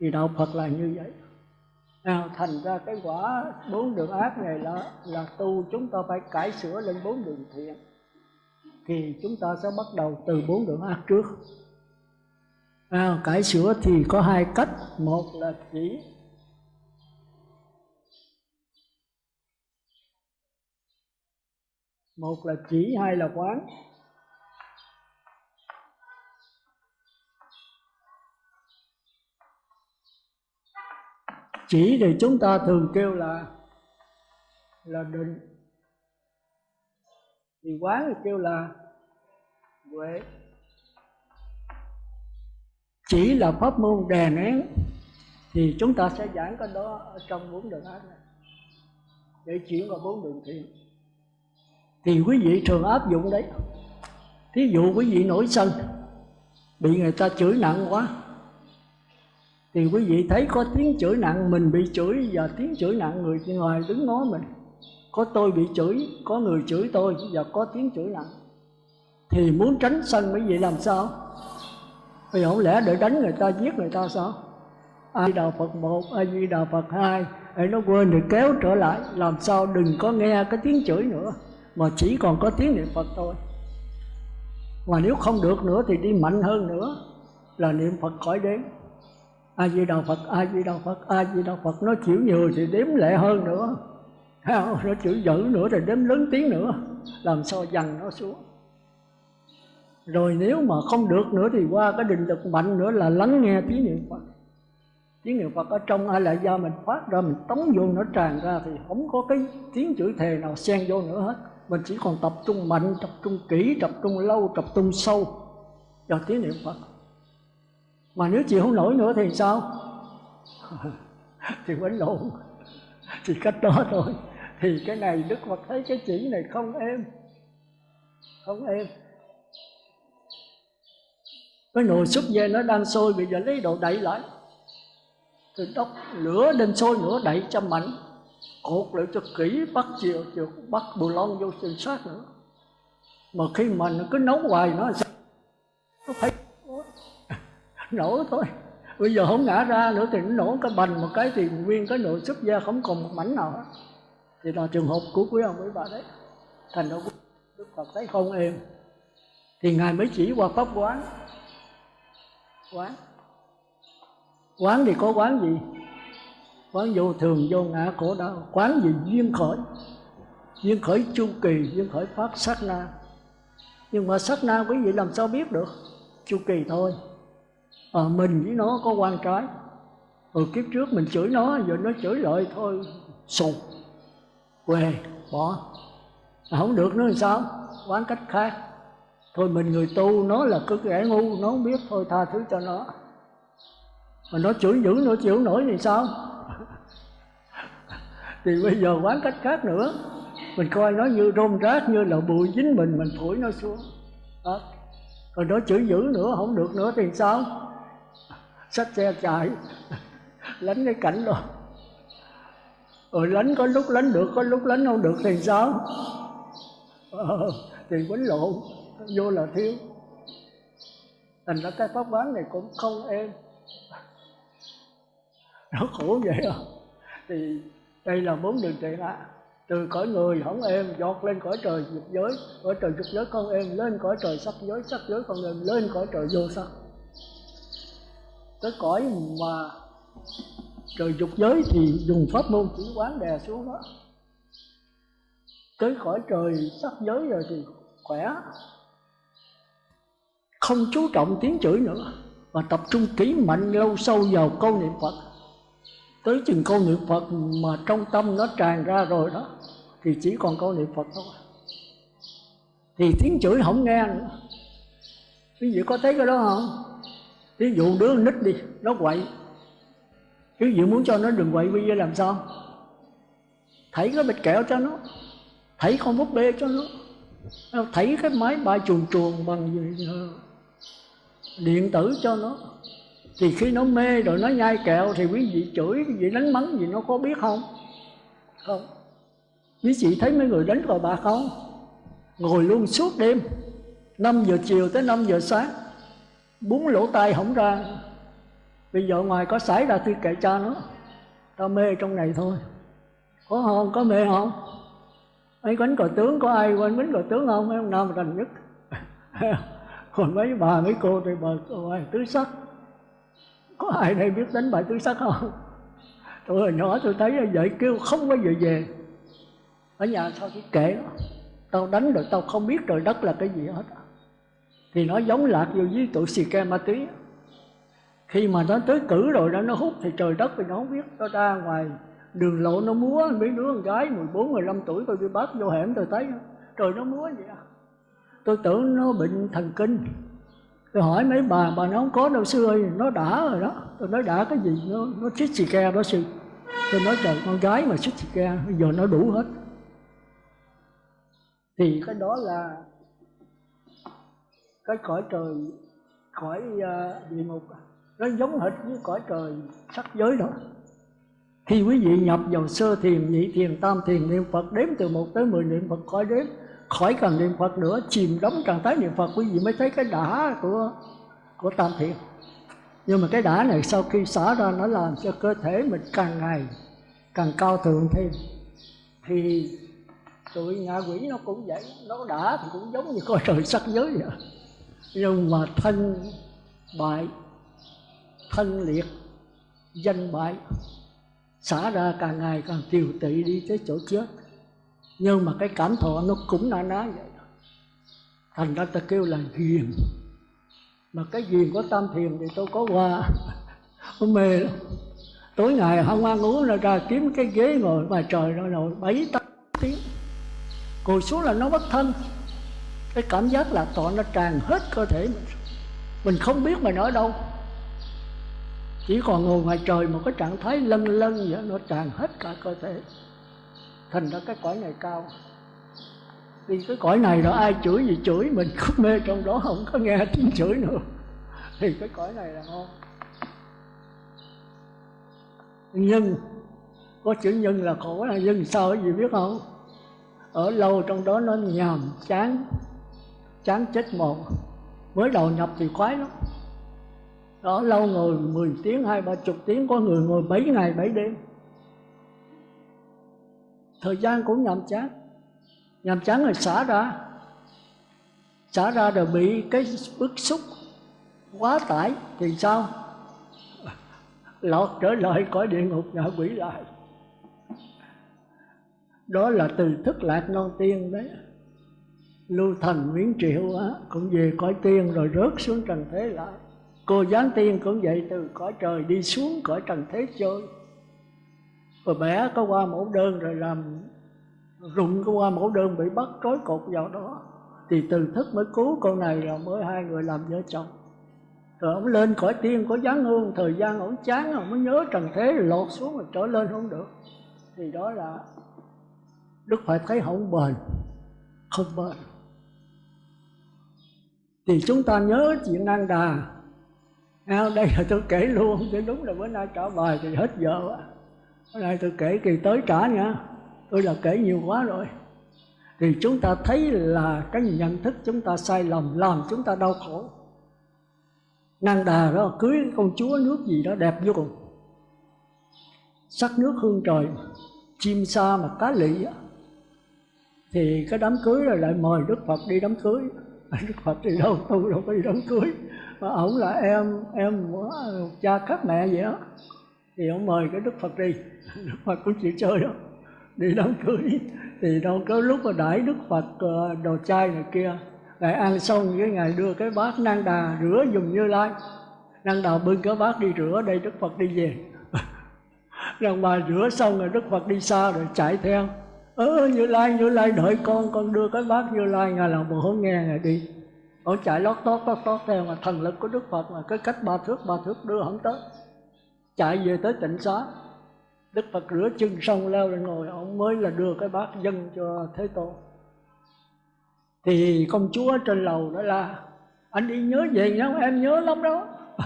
Thì đạo phật là như vậy. Nào, thành ra cái quả bốn đường ác này là là tu chúng ta phải cải sửa lên bốn đường thiện, thì chúng ta sẽ bắt đầu từ bốn đường ác trước à, cải sửa thì có hai cách. Một là chỉ một là chỉ hai là quán. Chỉ thì chúng ta thường kêu là là định. Thì quán thì kêu là huệ chỉ là pháp môn đè nén, thì chúng ta sẽ giảng cái đó ở trong bốn đường ác này. Để chuyển vào bốn đường thiện. Thì quý vị thường áp dụng đấy. Thí dụ quý vị nổi sân, bị người ta chửi nặng quá, thì quý vị thấy có tiếng chửi nặng, mình bị chửi và tiếng chửi nặng người ngoài đứng nói mình. Có tôi bị chửi, có người chửi tôi và có tiếng chửi nặng. Thì muốn tránh sân quý vị làm sao? Bây giờ không lẽ để đánh người ta, giết người ta sao? A Di Đà Phật một, A Di Đà Phật hai. Để nó quên thì kéo trở lại. Làm sao đừng có nghe cái tiếng chửi nữa, mà chỉ còn có tiếng niệm Phật thôi. Mà nếu không được nữa thì đi mạnh hơn nữa, là niệm Phật khỏi đến A Di Đà Phật, A Di Đà Phật, A Di Đà Phật, nó chịu nhiều thì đếm lệ hơn nữa. Nó chửi dữ nữa thì đếm lớn tiếng nữa. Làm sao dằn nó xuống? Rồi nếu mà không được nữa thì qua cái định lực mạnh nữa là lắng nghe tiếng niệm Phật. Tiếng niệm Phật ở trong ai lại do mình phát ra, mình tống vô, nó tràn ra thì không có cái tiếng chữ thề nào xen vô nữa hết. Mình chỉ còn tập trung mạnh, tập trung kỹ, tập trung lâu, tập trung sâu vào tiếng niệm Phật. Mà nếu chịu không nổi nữa thì sao? Thì quấn lộn. Thì cách đó thôi. Thì cái này Đức Phật thấy cái chỉ này không êm. Không êm cái nồi súp dê nó đang sôi, bây giờ lấy đồ đậy lại. Thì đốc lửa đem sôi nữa đậy cho mạnh. Cột lại cho kỹ, bắt chiều chiều bắt bù lon vô trên sát nữa. Mà khi mà nó cứ nấu hoài, nó nó phải nổ thôi. Bây giờ không ngã ra nữa thì nó nổ cái bành một cái thì nguyên cái nồi súp da không còn một mảnh nào hết. Thì là trường hợp của quý ông, quý bà đấy. Thành ra đức phật thấy không êm. Thì ngài mới chỉ qua pháp quán quán. Quán thì có quán gì? Quán vô thường vô ngã khổ đau. Quán gì? Duyên khởi. Duyên khởi chu kỳ duyên khởi phát sát na. Nhưng mà sát na quý vị làm sao biết được? Chu kỳ thôi. À, mình với nó có quan trái hồi kiếp trước mình chửi nó giờ nó chửi lại thôi. Sụt quê bỏ. À, không được nữa làm sao? Quán cách khác thôi mình người tu nó là cứ kẻ ngu nó không biết. Thôi tha thứ cho nó. Mà nó chửi dữ nó chịu nổi thì sao? Thì bây giờ quán cách khác nữa. Mình coi nó như rôm rác như là bụi dính mình mình thổi nó xuống. Đó. rồi nó chửi dữ nữa không được nữa thì sao? Xách xe chạy. Lánh cái cảnh rồi rồi lánh có lúc lánh được có lúc lánh không được thì sao? Ờ, thì quấn lộn vô là thiếu. Thành ra cái pháp quán này cũng không êm. Nó khổ vậy không thì đây là bốn đường trị ạ từ cõi người không êm, giọt lên cõi trời dục giới. Cõi trời dục giới không êm, lên cõi trời sắc giới. Sắc giới không êm, lên cõi trời vô sắc. Cái cõi mà trời dục giới thì dùng pháp môn chỉ quán đè xuống đó. Tới cõi trời sắc giới rồi thì khỏe không chú trọng tiếng chửi nữa và tập trung kỹ mạnh lâu sâu vào câu niệm phật. Tới chừng câu niệm phật mà trong tâm nó tràn ra rồi đó, thì chỉ còn câu niệm phật thôi. Thì tiếng chửi không nghe nữa. Quý vị có thấy cái đó không? Ví dụ đứa nít đi, nó quậy. Quý vị muốn cho nó đừng quậy bây giờ làm sao? Thảy cái bịch kẹo cho nó thảy con búp bê cho nó thảy cái máy bay chuồn chuồn bằng gì điện tử cho nó. Thì khi nó mê rồi nó nhai kẹo thì quý vị chửi, quý vị đánh mắng gì nó có biết không? Không. Quý vị thấy mấy người đánh cờ bạc không ngồi luôn suốt đêm 5 giờ chiều tới 5 giờ sáng bốn lỗ tai không ra. Bây giờ ngoài có xảy ra thì kệ cha nó. Ta mê trong này thôi. Có không có mê không? Mấy quánh cờ tướng, có ai quên quánh cờ tướng không? Mấy ông nam rành nhất? còn mấy bà mấy cô thì bà bài tứ sắc. Có ai đây biết đánh bài tứ sắc không? Tôi hồi nhỏ tôi thấy vậy kêu không có giờ về. Ở nhà sao chỉ kể? Tao đánh rồi tao không biết trời đất là cái gì hết. Thì nó giống lạc vô với tụi xì ke ma túy. Khi mà nó tới cử rồi đó nó hút thì trời đất thì nó không biết. Nó ra ngoài đường lộ nó múa mấy đứa con gái 14, 15 tuổi tôi đi bắt vô hẻm tôi thấy. Trời nó múa vậy à tôi tưởng nó bệnh thần kinh. Tôi hỏi mấy bà bà nó không có đâu sư ơi nó đã rồi đó. Tôi nói đã cái gì? Nó nó chích xì ke đó sư. Tôi nói trời con gái mà chích xì ke bây giờ nó đủ hết. Thì cái đó là cái cõi trời cõi uh, địa ngục. Nó giống hệt với cõi trời sắc giới đó. Khi quý vị nhập vào sơ thiền nhị thiền tam thiền niệm phật đếm từ một tới mười niệm phật khỏi đếm khỏi cần niệm phật nữa, chìm đắm trạng thái niệm phật, quý vị mới thấy cái đã của của tam thiện nhưng mà cái đã này sau khi xả ra, nó làm cho cơ thể mình càng ngày càng cao thượng thêm. Thì tụi ngạ quỷ nó cũng vậy, nó đã thì cũng giống như coi trời sắc giới vậy. Nhưng mà thân bại, thân liệt, danh bại, xả ra càng ngày càng tiều tị đi tới chỗ chết nhưng mà cái cảm thọ nó cũng na ná vậy thành ra ta kêu là ghiền mà cái ghiền của tam thiền thì tôi có qua. Tôi mê lắm. Tối ngày không ăn uống là ra kiếm cái ghế ngồi ngoài trời rồi ngồi bảy tám tiếng. Ngồi xuống là nó bất thân. Cái cảm giác là tọa nó tràn hết cơ thể mình. Mình không biết mình ở đâu. Chỉ còn ngồi ngoài trời một cái trạng thái lân lân vậy, nó tràn hết cả cơ thể thành ra cái cõi này cao. Vì cái cõi này đó ai chửi gì chửi mình cứ mê trong đó không có nghe tiếng chửi nữa. Thì cái cõi này là ngon. Nhân, có chữ nhân là khổ là nhân sao cái gì biết không? Ở lâu trong đó nó nhàm chán chán chết một mới đầu nhập thì khoái lắm. Đó, lâu ngồi 10 tiếng, hai ba chục tiếng, có người ngồi 7 ngày 7 đêm thời gian cũng nhàm chán. Nhàm chán rồi xả ra. Xả ra rồi bị cái bức xúc quá tải thì sao? Lọt trở lại cõi địa ngục ngạ quỷ lại. Đó là từ thức lạc non tiên đấy. Lưu thành nguyễn triệu á, cũng về cõi tiên rồi rớt xuống trần thế lại. Cô giáng tiên cũng vậy từ cõi trời đi xuống cõi trần thế chơi và bẻ có qua mẫu đơn rồi làm rụng có qua mẫu đơn bị bắt trói cột vào đó. Thì từ thức mới cứu con này rồi mới hai người làm vợ chồng. Rồi ông lên khỏi tiên có giáng hương thời gian ổng chán ông mới nhớ trần thế rồi xuống rồi trở lên không được. Thì đó là đức phải thấy không bền không bền. Thì chúng ta nhớ chuyện năng đà. À, đây là tôi kể luôn chứ đúng là bữa nay trả bài thì hết giờ quá bữa nay tôi kể kỳ tới trả nha. Tôi là kể nhiều quá rồi. Thì chúng ta thấy là cái nhận thức chúng ta sai lầm làm chúng ta đau khổ. Năng đà đó cưới công chúa nước gì đó đẹp vô cùng. Sắc nước hương trời, chim sa mà cá lị thì cái đám cưới rồi lại mời đức phật đi đám cưới. Đức phật đi đâu? Tôi đâu có đi đám cưới. Mà ổng là em em cha khác mẹ vậy đó thì ông mời cái đức phật đi. phật cũng chịu chơi đó đi đám cưới, thì đâu có lúc mà đãi đức phật ờ, đồ chai này kia. Ngài ăn xong cái ngày đưa cái bát năng đà rửa dùng như lai. Năng đà bưng cái bát đi rửa, đây đức phật đi về. Rằng bà rửa xong rồi đức phật đi xa rồi chạy theo. Ơ như lai như lai, đợi con con đưa cái bát như lai, ngài làm bộ không nghe, ngài đi. Ông chạy lót tót lót tót theo, mà thần lực của đức phật mà cái cách ba thước ba thước đưa không tới. Chạy về tới tịnh xá đức phật rửa chân xong leo lên ngồi, ông mới là đưa cái bát dân cho thế tôn. Thì công chúa trên lầu đó là, anh đi nhớ về nhau em nhớ lắm đó.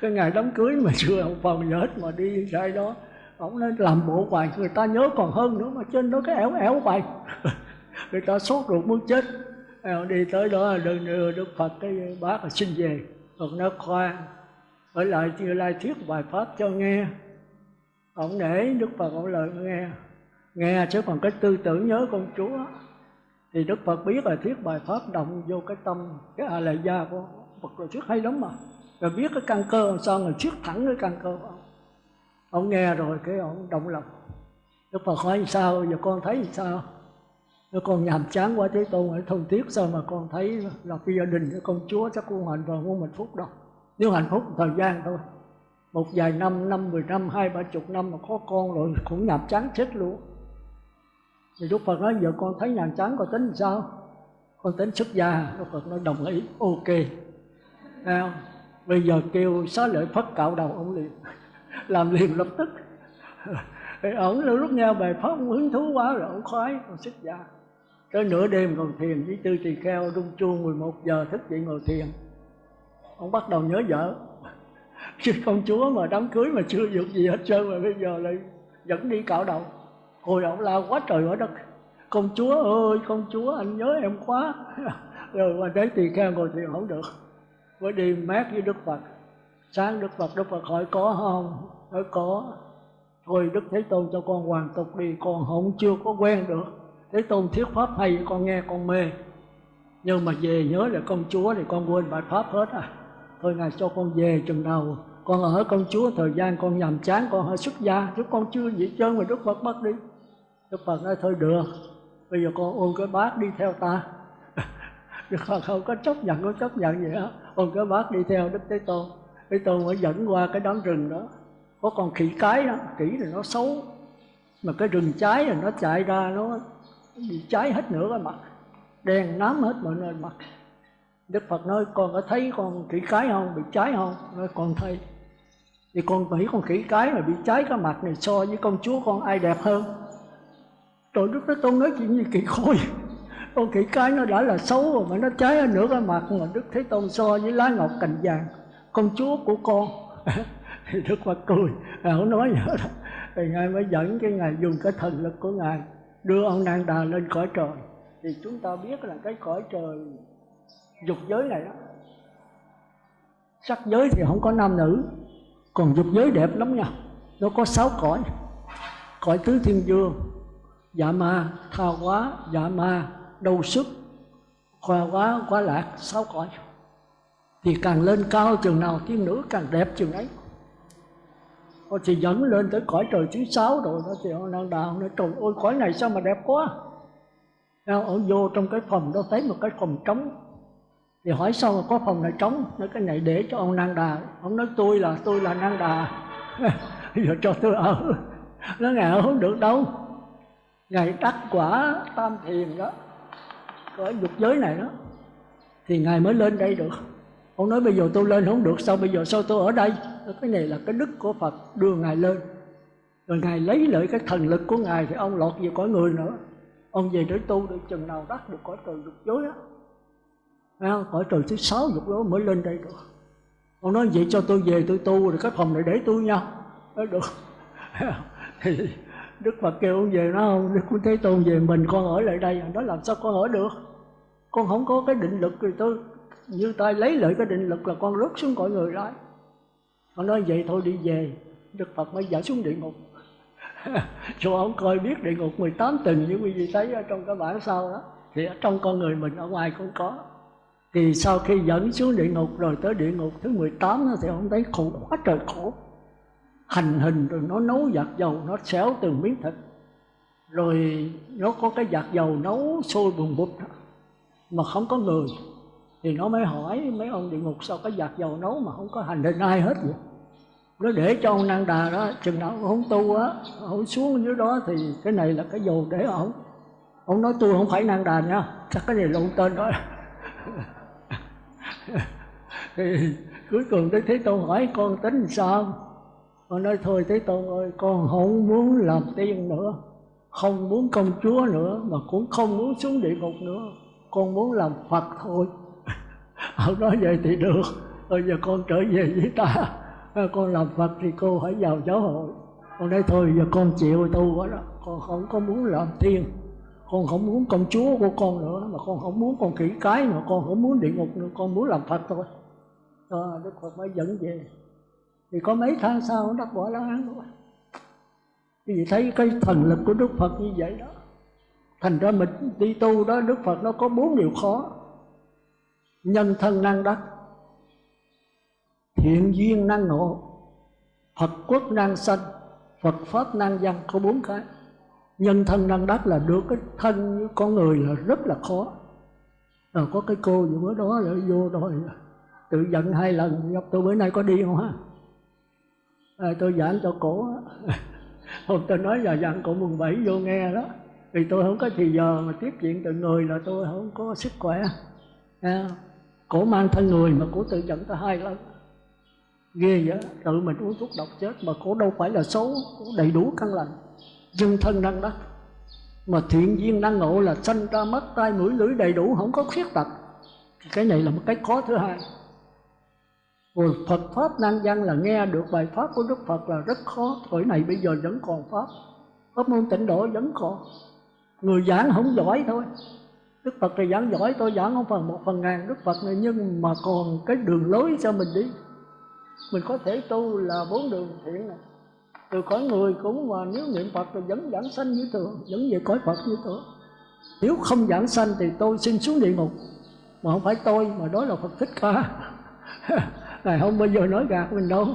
Cái ngày đám cưới mà chưa ông phòng nhớ hết mà đi ra đó. Ông nói làm bộ hoài, người ta nhớ còn hơn nữa mà trên đó cái ẻo ẻo hoài. Người ta sốt ruột muốn chết. Đi tới đó đừng đưa đức phật cái bác là xin về. Phật nói khoan, ở lại chưa lai thuyết bài pháp cho nghe ông để đức phật ông lời nghe. Nghe chứ còn cái tư tưởng nhớ con chúa thì đức phật biết là thuyết bài pháp động vô cái tâm, cái a la gia của phật rồi thuyết hay lắm mà. Rồi biết cái căn cơ làm sao rồi thuyết thẳng cái căn cơ của ông. Ông nghe rồi cái ông động lòng. Đức phật hỏi sao, giờ con thấy sao? Nó con nhàm chán quá, thế tôn ở thông tiếc sao mà con thấy là phi gia đình của con chúa chắc con hạnh và muốn hạnh phúc đâu. Nếu hạnh phúc thời gian thôi một vài năm năm mười năm hai ba chục năm mà có con rồi cũng nhàm chán chết luôn. Thì đức phật nói giờ con thấy nhàm chán con tính sao? Con tính xuất gia. Đức phật nói đồng ý. Ok. À, bây giờ kêu xá lợi phất cạo đầu ông liền làm liền lập tức. Thì ổng lúc nghe bài pháp ông hứng thú quá rồi ổng khoái còn xuất gia. Tới nửa đêm còn thiền với tư tỳ kheo rung chuông 11 giờ thức dậy ngồi thiền. Ông bắt đầu nhớ vợ chứ công chúa mà đám cưới mà chưa được gì hết trơn mà bây giờ lại dẫn đi cạo đầu. Hồi ông la quá trời quá đất. Công chúa ơi, công chúa, anh nhớ em quá. Rồi mà đến tỳ kheo ngồi thiền không được. Mới đi mát với đức phật. Sáng đức phật đức phật hỏi, có không? Hỏi có. Thôi đức thế tôn cho con hoàn tục đi. Con không, chưa có quen được. Thế tôn thuyết pháp hay, con nghe, con mê. Nhưng mà về nhớ là công chúa thì con quên bài pháp hết à thôi ngài cho con về chừng nào con ở con chúa, thời gian con nhàm chán, con hơi xuất gia. Chứ con chưa gì trơn mà đức phật bắt đi. Đức phật nói, thôi được, bây giờ con ôm cái bát đi theo ta. Đức phật không có chấp nhận có chấp nhận gì hết. Ôm cái bát đi theo đức thế tôn. Thế tôn mới dẫn qua cái đám rừng đó. Có con khỉ cái đó, khỉ thì nó xấu. Mà cái rừng trái là nó chạy ra, nó bị cháy hết nửa cái mặt. Đen nám hết mọi nơi mặt đức phật nói, con có thấy con khỉ cái không? Bị cháy không? Nói, con thấy. Thì con nghĩ con khỉ cái mà bị cháy cái mặt này so với con chúa con ai đẹp hơn. Rồi đức thế tôn nói chuyện gì kỳ khôi. Con khỉ cái nó đã là xấu rồi mà nó cháy ở nửa cái mặt mà đức thế tôn so với lá ngọc cành vàng. Con chúa của con. Thì đức phật cười. Ờ, không nói gì hết. Thì ngài mới dẫn cái ngài dùng cái thần lực của ngài đưa ông Nang Đà lên cõi trời. Thì chúng ta biết là cái cõi trời dục giới này đó. Sắc giới thì không có nam nữ, còn dục giới đẹp lắm nha. Nó có sáu cõi. Cõi tứ thiên dương dạ ma, tha quá dạ ma đâu sức, khoa quá quá lạc, sáu cõi. Thì càng lên cao chừng nào thiên nữ, càng đẹp chừng ấy. Họ thì dẫn lên tới cõi trời thứ sáu rồi đó, thì ông đang đào, nói, trời ơi, cõi này sao mà đẹp quá? Nào ông vô trong cái phòng đó, thấy một cái phòng trống thì hỏi sao mà có phòng này trống? Nói cái này để cho ông năng đà. Ông nói tôi là tôi là năng đà. Giờ cho tôi ở. Nó ngài không được đâu. Ngài đắc quả tam thiền đó. Ở dục giới này đó. Thì ngài mới lên đây được. Ông nói bây giờ tôi lên không được. Sao bây giờ, sao tôi ở đây? Cái này là cái đức của phật, đưa ngài lên. Rồi ngài lấy lợi cái thần lực của ngài thì ông lọt về cõi người nữa. Ông về để tu được chừng nào đắc được cõi trời dục giới á à, cõi trời thứ sáu dục đó mới lên đây được. Ông nói vậy cho tôi về tôi tu rồi cái phòng này để tôi nha. Nói được. Thì đức phật kêu ông về nó không? Đức cũng thấy tôn về mình con ở lại đây. Nó làm sao con ở được? Con không có cái định lực thì tôi như tay lấy lại cái định lực là con rớt xuống cõi người đó con nói vậy thôi đi về. Đức phật mới dẫn xuống địa ngục. Cho ông coi biết địa ngục 18 tầng như quý vị thấy ở trong cái bản sau đó. Thì ở trong con người mình ở ngoài cũng có thì sau khi dẫn xuống địa ngục, rồi tới địa ngục thứ 18 nó thì ông thấy khổ, quá trời khổ. Hành hình rồi nó nấu giặt dầu, nó xéo từng miếng thịt. Rồi nó có cái giặt dầu nấu sôi bùng bụt mà không có người. Thì nó mới hỏi mấy ông địa ngục sao cái giặt dầu nấu mà không có hành hình, ai hết vậy? Nó để cho ông năng đà đó, chừng nào không tu á, ông xuống dưới đó thì cái này là cái dầu để ông. Ông nói tôi không phải năng đà nha, chắc cái này lộn tên đó. thì cuối cùng đức thế tôn hỏi, con tính sao? Con nói, thôi thế tôn ơi, con không muốn làm tiên nữa, không muốn công chúa nữa, mà cũng không muốn xuống địa ngục nữa. Con muốn làm phật thôi. Ông nói vậy thì được. Bây giờ con trở về với ta. À, con làm phật thì cô phải vào giáo hội. Con nói, thôi giờ con chịu tu quá đó, con không có muốn làm tiên con không muốn công chúa của con nữa mà con không muốn con kỹ cái mà con không muốn địa ngục nữa con muốn làm phật thôi. À, đức phật mới dẫn về. Thì có mấy tháng sau nó đắc quả la hán rồi quý vị thấy cái thần lực của đức phật như vậy đó thành ra mình đi tu đó đức phật nó có bốn điều khó. Nhân thân năng đắc thiện duyên năng ngộ phật quốc năng sanh phật pháp năng văn có bốn cái nhân thân năng đắc là được cái thân con người là rất là khó. Rồi có cái cô gì bữa đó là vô rồi tự giận hai lần gặp tôi bữa nay có đi không ha à, ờ, tôi giảng cho cổ hôm tôi nói là giảng cổ mùng bảy vô nghe đó. Vì tôi không có thì giờ mà tiếp chuyện từ người là tôi không có sức khỏe. À, cổ mang thân người mà cổ tự giận tôi hai lần. Ghê vậy tự mình uống thuốc độc chết mà cổ đâu phải là xấu cổ đầy đủ căn lành dân thân năng đắc mà thiện duyên năng ngộ là sanh ra mắt tai mũi lưỡi đầy đủ, không có khuyết tật. Cái này là một cái khó thứ hai. Rồi Phật Pháp năng văn là nghe được bài Pháp của Đức Phật là rất khó. Thời này bây giờ vẫn còn Pháp. Pháp môn tịnh độ vẫn còn. Người giảng không giỏi thôi. Đức Phật thì giảng giỏi, tôi giảng không phần một phần ngàn Đức Phật này. Nhưng mà còn cái đường lối cho mình đi? Mình có thể tu là bốn đường thiện này. Từ cõi người cũng mà nếu niệm Phật thì vẫn giảng sanh như thường Vẫn về cõi Phật như thường. Nếu không giảng sanh thì tôi xin xuống địa ngục Mà không phải tôi mà đó là Phật Thích Ca. Ngài không bao giờ nói gạt mình đâu.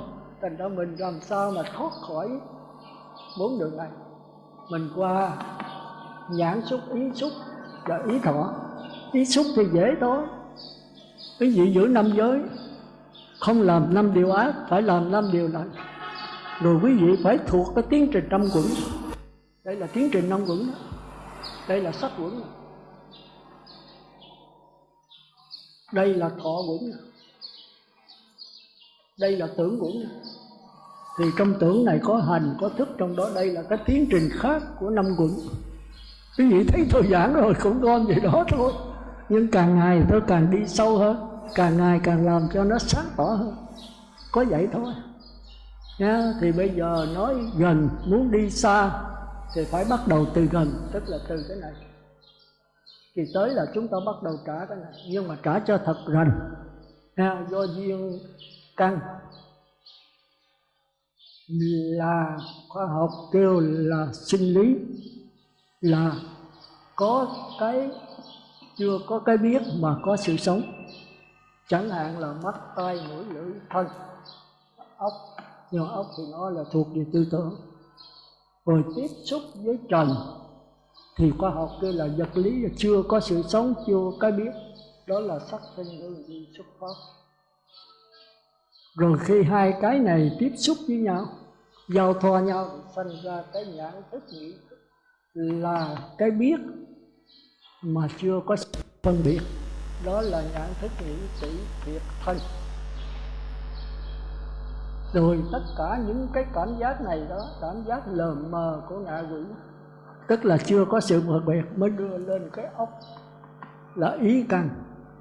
Thành ra mình làm sao mà thoát khỏi bốn đường này? Mình qua nhãn xúc, ý xúc và ý thọ. Ý xúc thì dễ thôi. Cái gì giữ năm giới? Không làm năm điều ác Phải làm năm điều này. Rồi quý vị phải thuộc cái tiến trình năm quẩn. Đây là tiến trình năm quẩn Đây là sắc quẩn. Đây là thọ quẩn. Đây là tưởng quẩn. Thì trong tưởng này có hành, có thức, trong đó đây là cái tiến trình khác của năm quẩn. Quý vị thấy tôi giảng rồi, cũng con vậy đó thôi. Nhưng càng ngày tôi càng đi sâu hơn. Càng ngày càng làm cho nó sáng tỏ hơn. Có vậy thôi nha thì bây giờ nói gần muốn đi xa thì phải bắt đầu từ gần tức là từ cái này. Thì tới là chúng ta bắt đầu trả cái này nhưng mà trả cho thật gần. Nha, do duyên căn là khoa học kêu là sinh lý là có cái chưa có cái biết mà có sự sống. Chẳng hạn là mắt tai mũi lưỡi thân ốc nhưng ốc thì nó là thuộc về tư tưởng. Rồi tiếp xúc với trần, thì khoa học kia là vật lý là chưa có sự sống, chưa có biết. Đó là sắc thân hương vị xuất phát. Rồi khi hai cái này tiếp xúc với nhau, giao thoa nhau sinh ra cái nhãn thức nghĩ là cái biết mà chưa có phân biệt. Đó là nhãn thức nghĩ tỷ thiệt thân rồi tất cả những cái cảm giác này đó, cảm giác lờ mờ của ngạ quỷ, tức là chưa có sự phân biệt mới đưa lên cái ốc. Là ý căn,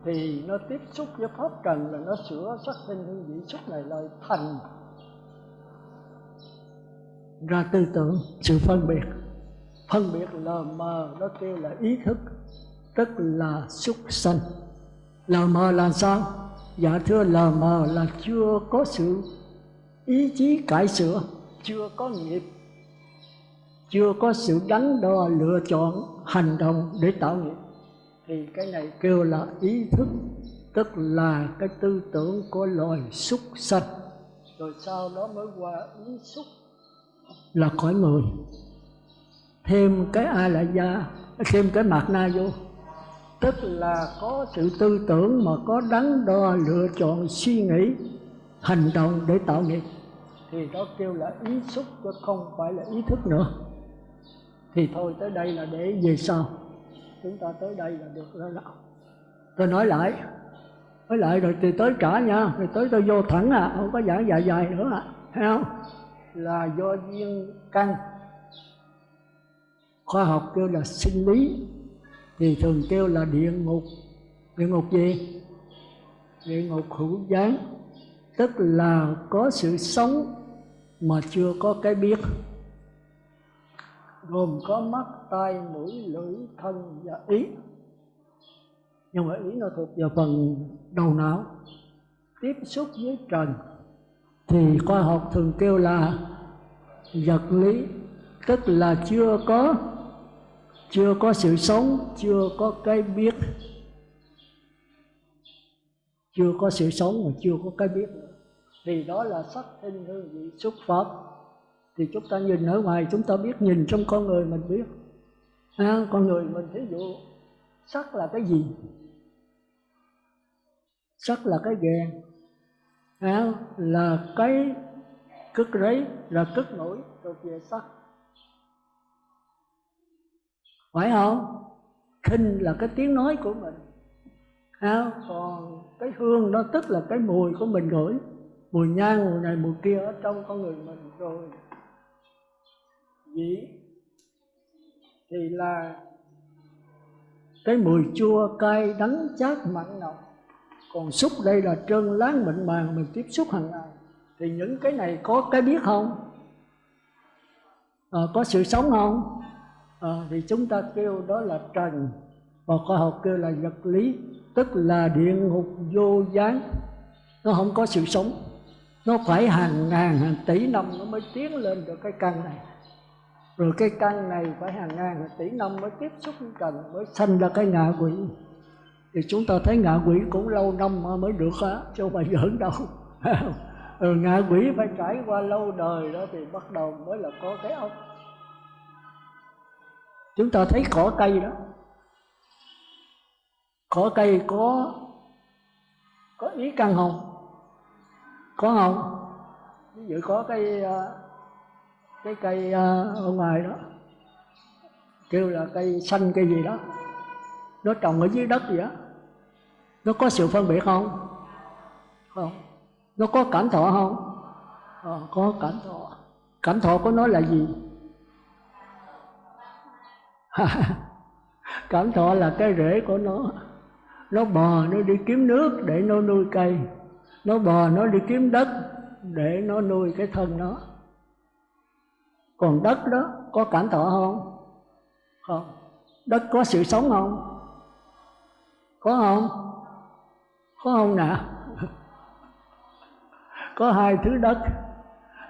thì nó tiếp xúc với pháp trần là nó sửa sắc sinh hương vị xúc này lại thành. Ra tư tưởng, sự phân biệt. Phân biệt lờ mờ, nó kêu là ý thức, tức là xúc sanh. Lờ mờ là sao? Dạ thưa, lờ mờ là chưa có sự ý chí cải sửa. Chưa có nghiệp, chưa có sự đắn đo lựa chọn, hành động để tạo nghiệp. Thì cái này kêu là ý thức, tức là cái tư tưởng của loài súc sanh. Rồi sau đó mới qua ý xúc. Là khỏi người. Thêm cái a la gia thêm cái mạt na vô tức là có sự tư tưởng mà có đắn đo lựa chọn, suy nghĩ, hành động để tạo nghiệp thì đó kêu là ý xúc chứ không phải là ý thức nữa. Thì thôi, tới đây là để về sau. Chúng ta tới đây là được rồi đó. Tôi nói lại. Nói lại rồi thì tới cả nha. Rồi tới tôi vô thẳng à không có giảng dài dài nữa à. Thấy không? Là do duyên căn khoa học kêu là sinh lý. Thì thường kêu là địa ngục. Địa ngục gì? Địa ngục hữu gián. Tức là có sự sống mà chưa có cái biết. Gồm có mắt, tai, mũi, lưỡi, thân và ý. Nhưng mà ý nó thuộc vào phần đầu não. Tiếp xúc với trần thì khoa học thường kêu là vật lý, tức là chưa có chưa có sự sống, chưa có cái biết. Chưa có sự sống mà chưa có cái biết thì đó là sắc hình hương vị xuất pháp thì chúng ta nhìn ở ngoài chúng ta biết nhìn trong con người mình biết. À, con người mình thí dụ sắc là cái gì? Sắc là cái ghen. À, là cái cất rấy là cất nổi thuộc về sắc. Phải không? Khinh là cái tiếng nói của mình. À, còn cái hương đó tức là cái mùi của mình gửi mùi nhang mùi này mùi kia ở trong con người mình rồi. Dĩ thì là cái mùi chua cay đắng chát mặn nồng. Còn xúc đây là trơn láng mịn màng mình tiếp xúc hàng ngày. Thì những cái này có cái biết không? À, có sự sống không? À, thì chúng ta kêu đó là trần. Và khoa học kêu là vật lý tức là địa ngục vô gián. Nó không có sự sống nó phải hàng ngàn hàng tỷ năm nó mới tiến lên được cái căn này. Rồi cái căn này phải hàng ngàn hàng tỷ năm mới tiếp xúc với trần mới sinh ra cái ngạ quỷ. Thì chúng ta thấy ngạ quỷ cũng lâu năm mới được á chứ không phải giỡn đâu. Ừ, ngạ quỷ phải trải qua lâu đời đó thì bắt đầu mới là có cái ốc. Chúng ta thấy cỏ cây đó. Cỏ cây có có ý căn không có không? Ví dụ có cái ờ, cái cây ờ, ở ngoài đó kêu là cây xanh cây gì đó nó trồng ở dưới đất gì đó nó có sự phân biệt không? Không. Nó có cảm thọ không? À, có cảm thọ. Cảm thọ của nó là gì? Cảm thọ là cái rễ của nó. Nó bò nó đi kiếm nước để nó nuôi cây nó bò nó đi kiếm đất để nó nuôi cái thân nó còn đất đó có cảm thọ không? Không. Đất có sự sống không? Có không? Có không nè? Có hai thứ đất.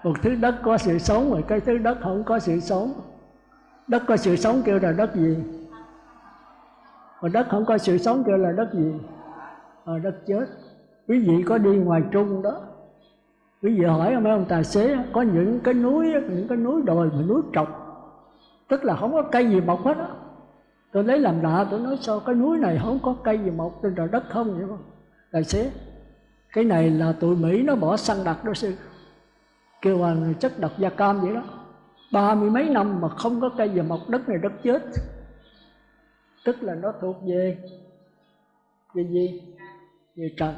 Một thứ đất có sự sống và cái thứ đất không có sự sống. Đất có sự sống kêu là đất gì? Mà đất không có sự sống kêu là đất gì? À, đất chết quý vị có đi ngoài trung đó. Quý vị hỏi mấy ông tài xế, có những cái núi, những cái núi đồi mà núi trọc. Tức là không có cây gì mọc hết á. Tôi lấy làm lạ, tôi nói sao cái núi này không có cây gì mọc trên trời đất không vậy? Không tài xế, cái này là tụi mỹ nó bỏ săn đặt đó sư. Kêu à, bằng chất độc da cam vậy đó. Ba mươi mấy năm mà không có cây gì mọc, đất này đất chết. Tức là nó thuộc về về gì? Về trần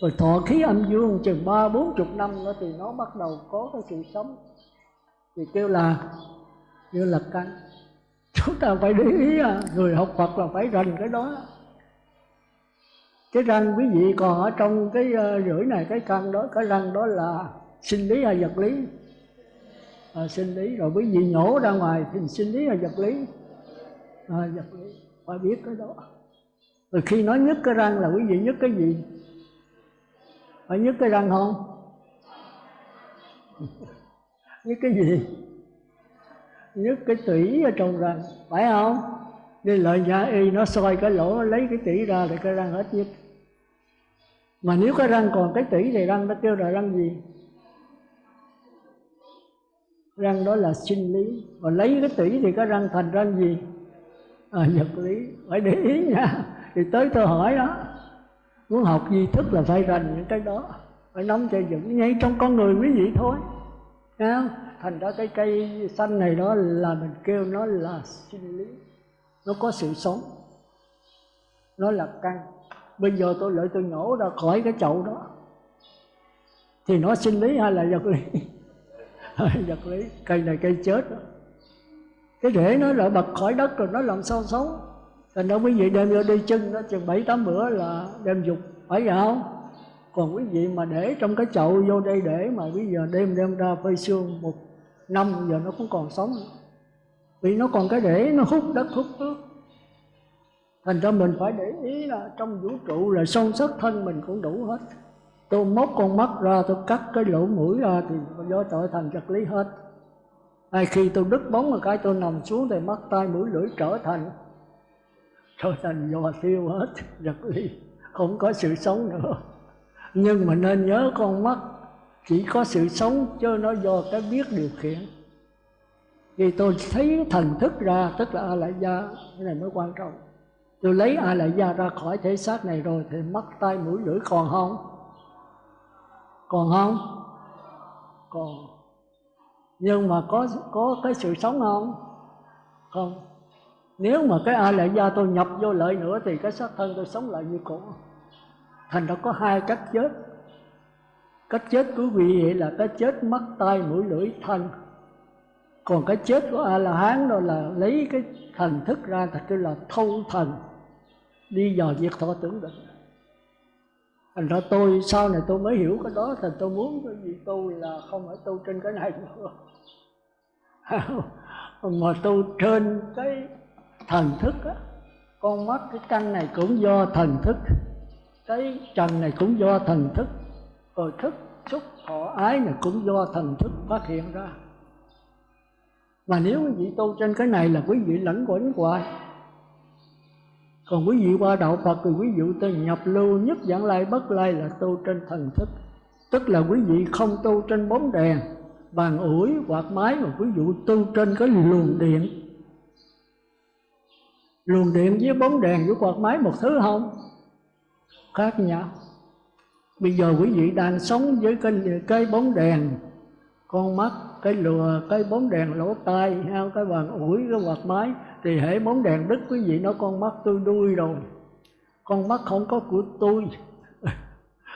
rồi thọ khí âm dương chừng ba bốn chục năm nữa thì nó bắt đầu có cái sự sống. Thì kêu là kêu là căn. Chúng ta phải để ý à người học Phật là phải rành cái đó. Cái răng quý vị còn ở trong cái uh, rưỡi này cái căn đó cái răng đó là sinh lý hay vật lý? À, sinh lý. Rồi quý vị nhổ ra ngoài thì sinh lý hay vật lý? À, vật lý. Phải biết cái đó. Rồi khi nói nhức cái răng là quý vị nhức cái gì? Phải nhức cái răng không? Nhức cái gì? Nhức cái tủy ở trong răng phải không? Nên lợi nhà y nó soi cái lỗ lấy cái tủy ra thì cái răng hết nhức mà nếu cái răng còn cái tủy thì răng nó kêu là răng gì? Răng đó là sinh lý. Còn lấy cái tủy thì cái răng thành răng gì? À, vật lý. Phải để ý nha. Thì tới tôi hỏi đó muốn học di thức là phải rành những cái đó. Phải nắm cho vững ngay trong con người quý vị thôi. Thấy không? thành ra cái cây xanh này đó là mình kêu nó là sinh lý. Nó có sự sống. Nó là căn. Bây giờ tôi lợi tôi nhổ ra khỏi cái chậu đó. Thì nó sinh lý hay là vật lý? Vật lý. Cây này cây chết đó. cái rễ nó lại bật khỏi đất rồi nó làm sao sống? Thành đó quý vị đem vô đi chân đó, chừng bảy, tám bữa là đem dục. Phải vậy không? Còn quý vị mà để trong cái chậu vô đây để mà bây giờ đem đem ra phơi xương một năm, giờ nó cũng còn sống vì nó còn cái để, nó hút đất, hút nước. Thành ra mình phải để ý là trong vũ trụ là sâu sắc thân mình cũng đủ hết. Tôi móc con mắt ra, tôi cắt cái lỗ mũi ra thì do tội thành vật lý hết. Hay khi tôi đứt bóng một cái tôi nằm xuống thì mắt tay mũi lưỡi trở thành trở thành do tiêu hết vật lý. Không có sự sống nữa. Nhưng mà nên nhớ con mắt. Chỉ có sự sống, chứ nó do cái biết điều khiển. Vì tôi thấy thần thức ra, tức là a lại gia cái này mới quan trọng. Tôi lấy a lại gia ra khỏi thể xác này rồi thì mắt tay mũi, lưỡi còn không? Còn không? Còn. Nhưng mà có có cái sự sống không? Không nếu mà cái a lại gia tôi nhập vô lợi nữa thì cái xác thân tôi sống lại như cũ. Thành ra có hai cách chết. Cách chết của vị vậy là cái chết mắt tay mũi, lưỡi, thân. Còn cái chết của a la hán đó là lấy cái thành thức ra thật tức là thâu thần. Đi dò việc thọ tưởng định thành ra tôi sau này tôi mới hiểu cái đó, thành tôi muốn cái gì tu là không phải tu trên cái này nữa. Mà tu trên cái thần thức á, con mắt cái căn này cũng do thần thức, cái trần này cũng do thần thức rồi thức, xúc, thọ, ái này cũng do thần thức phát hiện ra. Mà nếu quý vị tu trên cái này là quý vị lãnh quẩn hoài. Còn quý vị qua đạo Phật thì quý vị tu nhập lưu nhất dạng lai bất lai là tu trên thần thức. Tức là quý vị không tu trên bóng đèn, bàn ủi, quạt máy mà quý vị tu trên cái luồng điện luồng điện với bóng đèn với quạt máy một thứ không? Khác nhau bây giờ quý vị đang sống với cái cái bóng đèn. Con mắt, cái lùa, cái bóng đèn lỗ tai hay cái bàn ủi, cái quạt máy, thì hệ bóng đèn đứt, quý vị nói con mắt tôi đuôi rồi. Con mắt không có của tôi.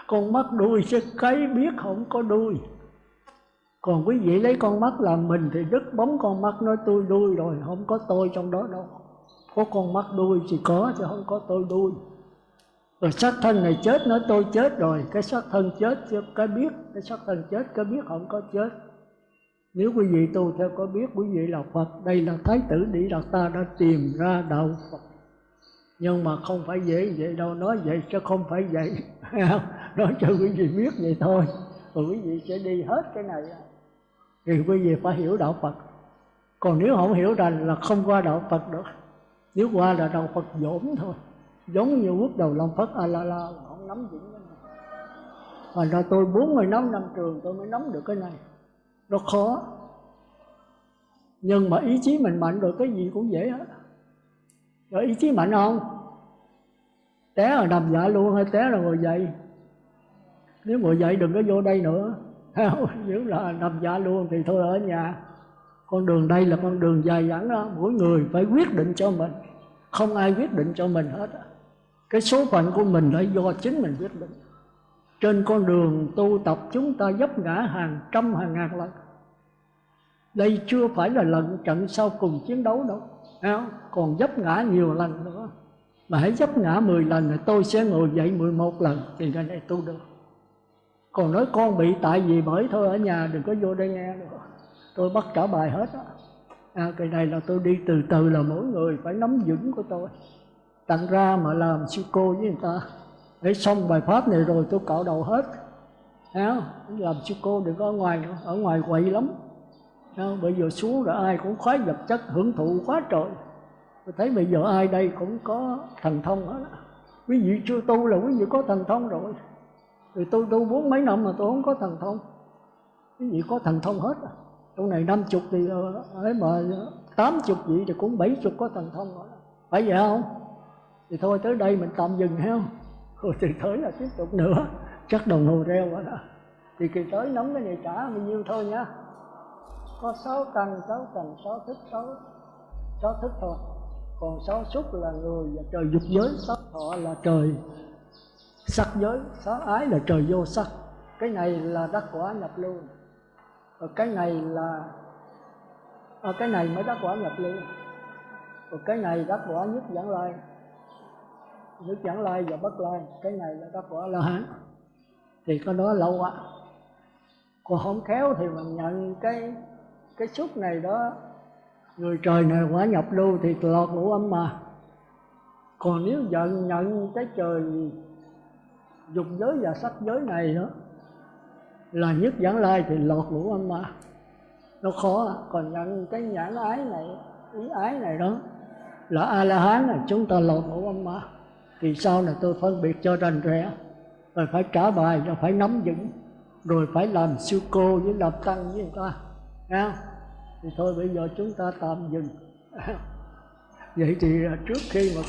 Con mắt đuôi sẽ cái biết không có đuôi. Còn quý vị lấy con mắt làm mình thì đứt bóng con mắt, nói tôi đuôi rồi, không có tôi trong đó đâu có con mắt đuôi thì có, chứ không có tôi đuôi. Rồi xác thân này chết, nói tôi chết rồi, cái xác thân chết, chứ cái biết, cái xác thân chết, cái biết không có chết. Nếu quý vị tu theo có biết, quý vị là Phật. Đây là Thái tử đi Đạt Ta đã tìm ra đạo Phật. Nhưng mà không phải dễ vậy đâu, nói vậy chứ không phải vậy. Nói cho quý vị biết vậy thôi. Rồi quý vị sẽ đi hết cái này. Thì quý vị phải hiểu đạo Phật. Còn nếu không hiểu rằng là không qua đạo Phật được nếu qua là đầu Phật dỗn thôi, giống như bước đầu Long Phật a à, la la không nắm vững thành ra tôi 45 năm trường tôi mới nắm được cái này. Nó khó. Nhưng mà ý chí mình mạnh rồi, cái gì cũng dễ hết. Rồi ý chí mạnh không? Té là nằm dạ luôn hay té là ngồi dậy? Nếu ngồi dậy đừng có vô đây nữa. Nếu là nằm dạ luôn thì thôi ở nhà con đường đây là con đường dài dẳng đó. Mỗi người phải quyết định cho mình. Không ai quyết định cho mình hết cái số phận của mình là do chính mình quyết định. Trên con đường tu tập, chúng ta dấp ngã hàng trăm hàng ngàn lần. Đây chưa phải là lần trận sau cùng chiến đấu đâu. Không? còn dấp ngã nhiều lần nữa. Mà hãy dấp ngã 10 lần thì tôi sẽ ngồi dậy 11 lần thì cái này tu được. Còn nói con bị tại vì bởi thôi, ở nhà đừng có vô đây nghe nữa tôi bắt trả bài hết á. À, cái này là tôi đi từ từ là mỗi người phải nắm vững của tôi. Tặng ra mà làm sư cô với người ta. Để xong bài pháp này rồi tôi cạo đầu hết. À, làm sư cô đừng có ở ngoài ở ngoài quậy lắm. À, bây giờ xuống rồi ai cũng khoái vật chất hưởng thụ quá trời. Tôi thấy bây giờ ai đây cũng có thần thông hết quý vị chưa tu là quý vị có thần thông rồi. Thì tôi tu bốn mấy năm mà tôi không có thần thông. Quý vị có thần thông hết rồi trong này năm chục thì ờ, ấy mà tám chục vậy thì cũng bảy chục có thần thông rồi phải vậy không? Thì thôi, tới đây mình tạm dừng ha rồi thì tới là tiếp tục nữa. Chắc đồng hồ reo rồi đó. Thì kỳ tới nóng cái này trả bao nhiêu thôi nhá. Có sáu căn, sáu cần sáu thức, sáu sáu thức thôi. Còn sáu xúc là người và trời dục giới, sáu thọ là trời. Sắc giới, sáu ái là trời vô sắc. Cái này là đắc quả nhập lưu Ờ, cái này là à, cái này mới đắc quả nhập lưu rồi ờ, cái này đắc quả nhất dẫn lai. Nhất dẫn lai và bất lai cái này là đắc quả la hán. Thì có đó lâu quá, còn không khéo thì mình nhận cái cái xúc này đó. Người trời này quả nhập lưu thì lọt ngũ âm mà. Còn nếu giận nhận cái trời dục giới và sắc giới này đó là nhất giảng lai thì lọt ngũ âm ma. Nó khó, còn nhận cái nhãn ái này, ý ái này đó, là a la hán là chúng ta lọt ngũ âm ma. Thì sau này tôi phân biệt cho rành rẽ, rồi phải trả bài, rồi phải nắm vững, rồi phải làm siêu cô với làm tăng với người ta. Nha? thì thôi bây giờ chúng ta tạm dừng. Vậy thì à, trước khi mà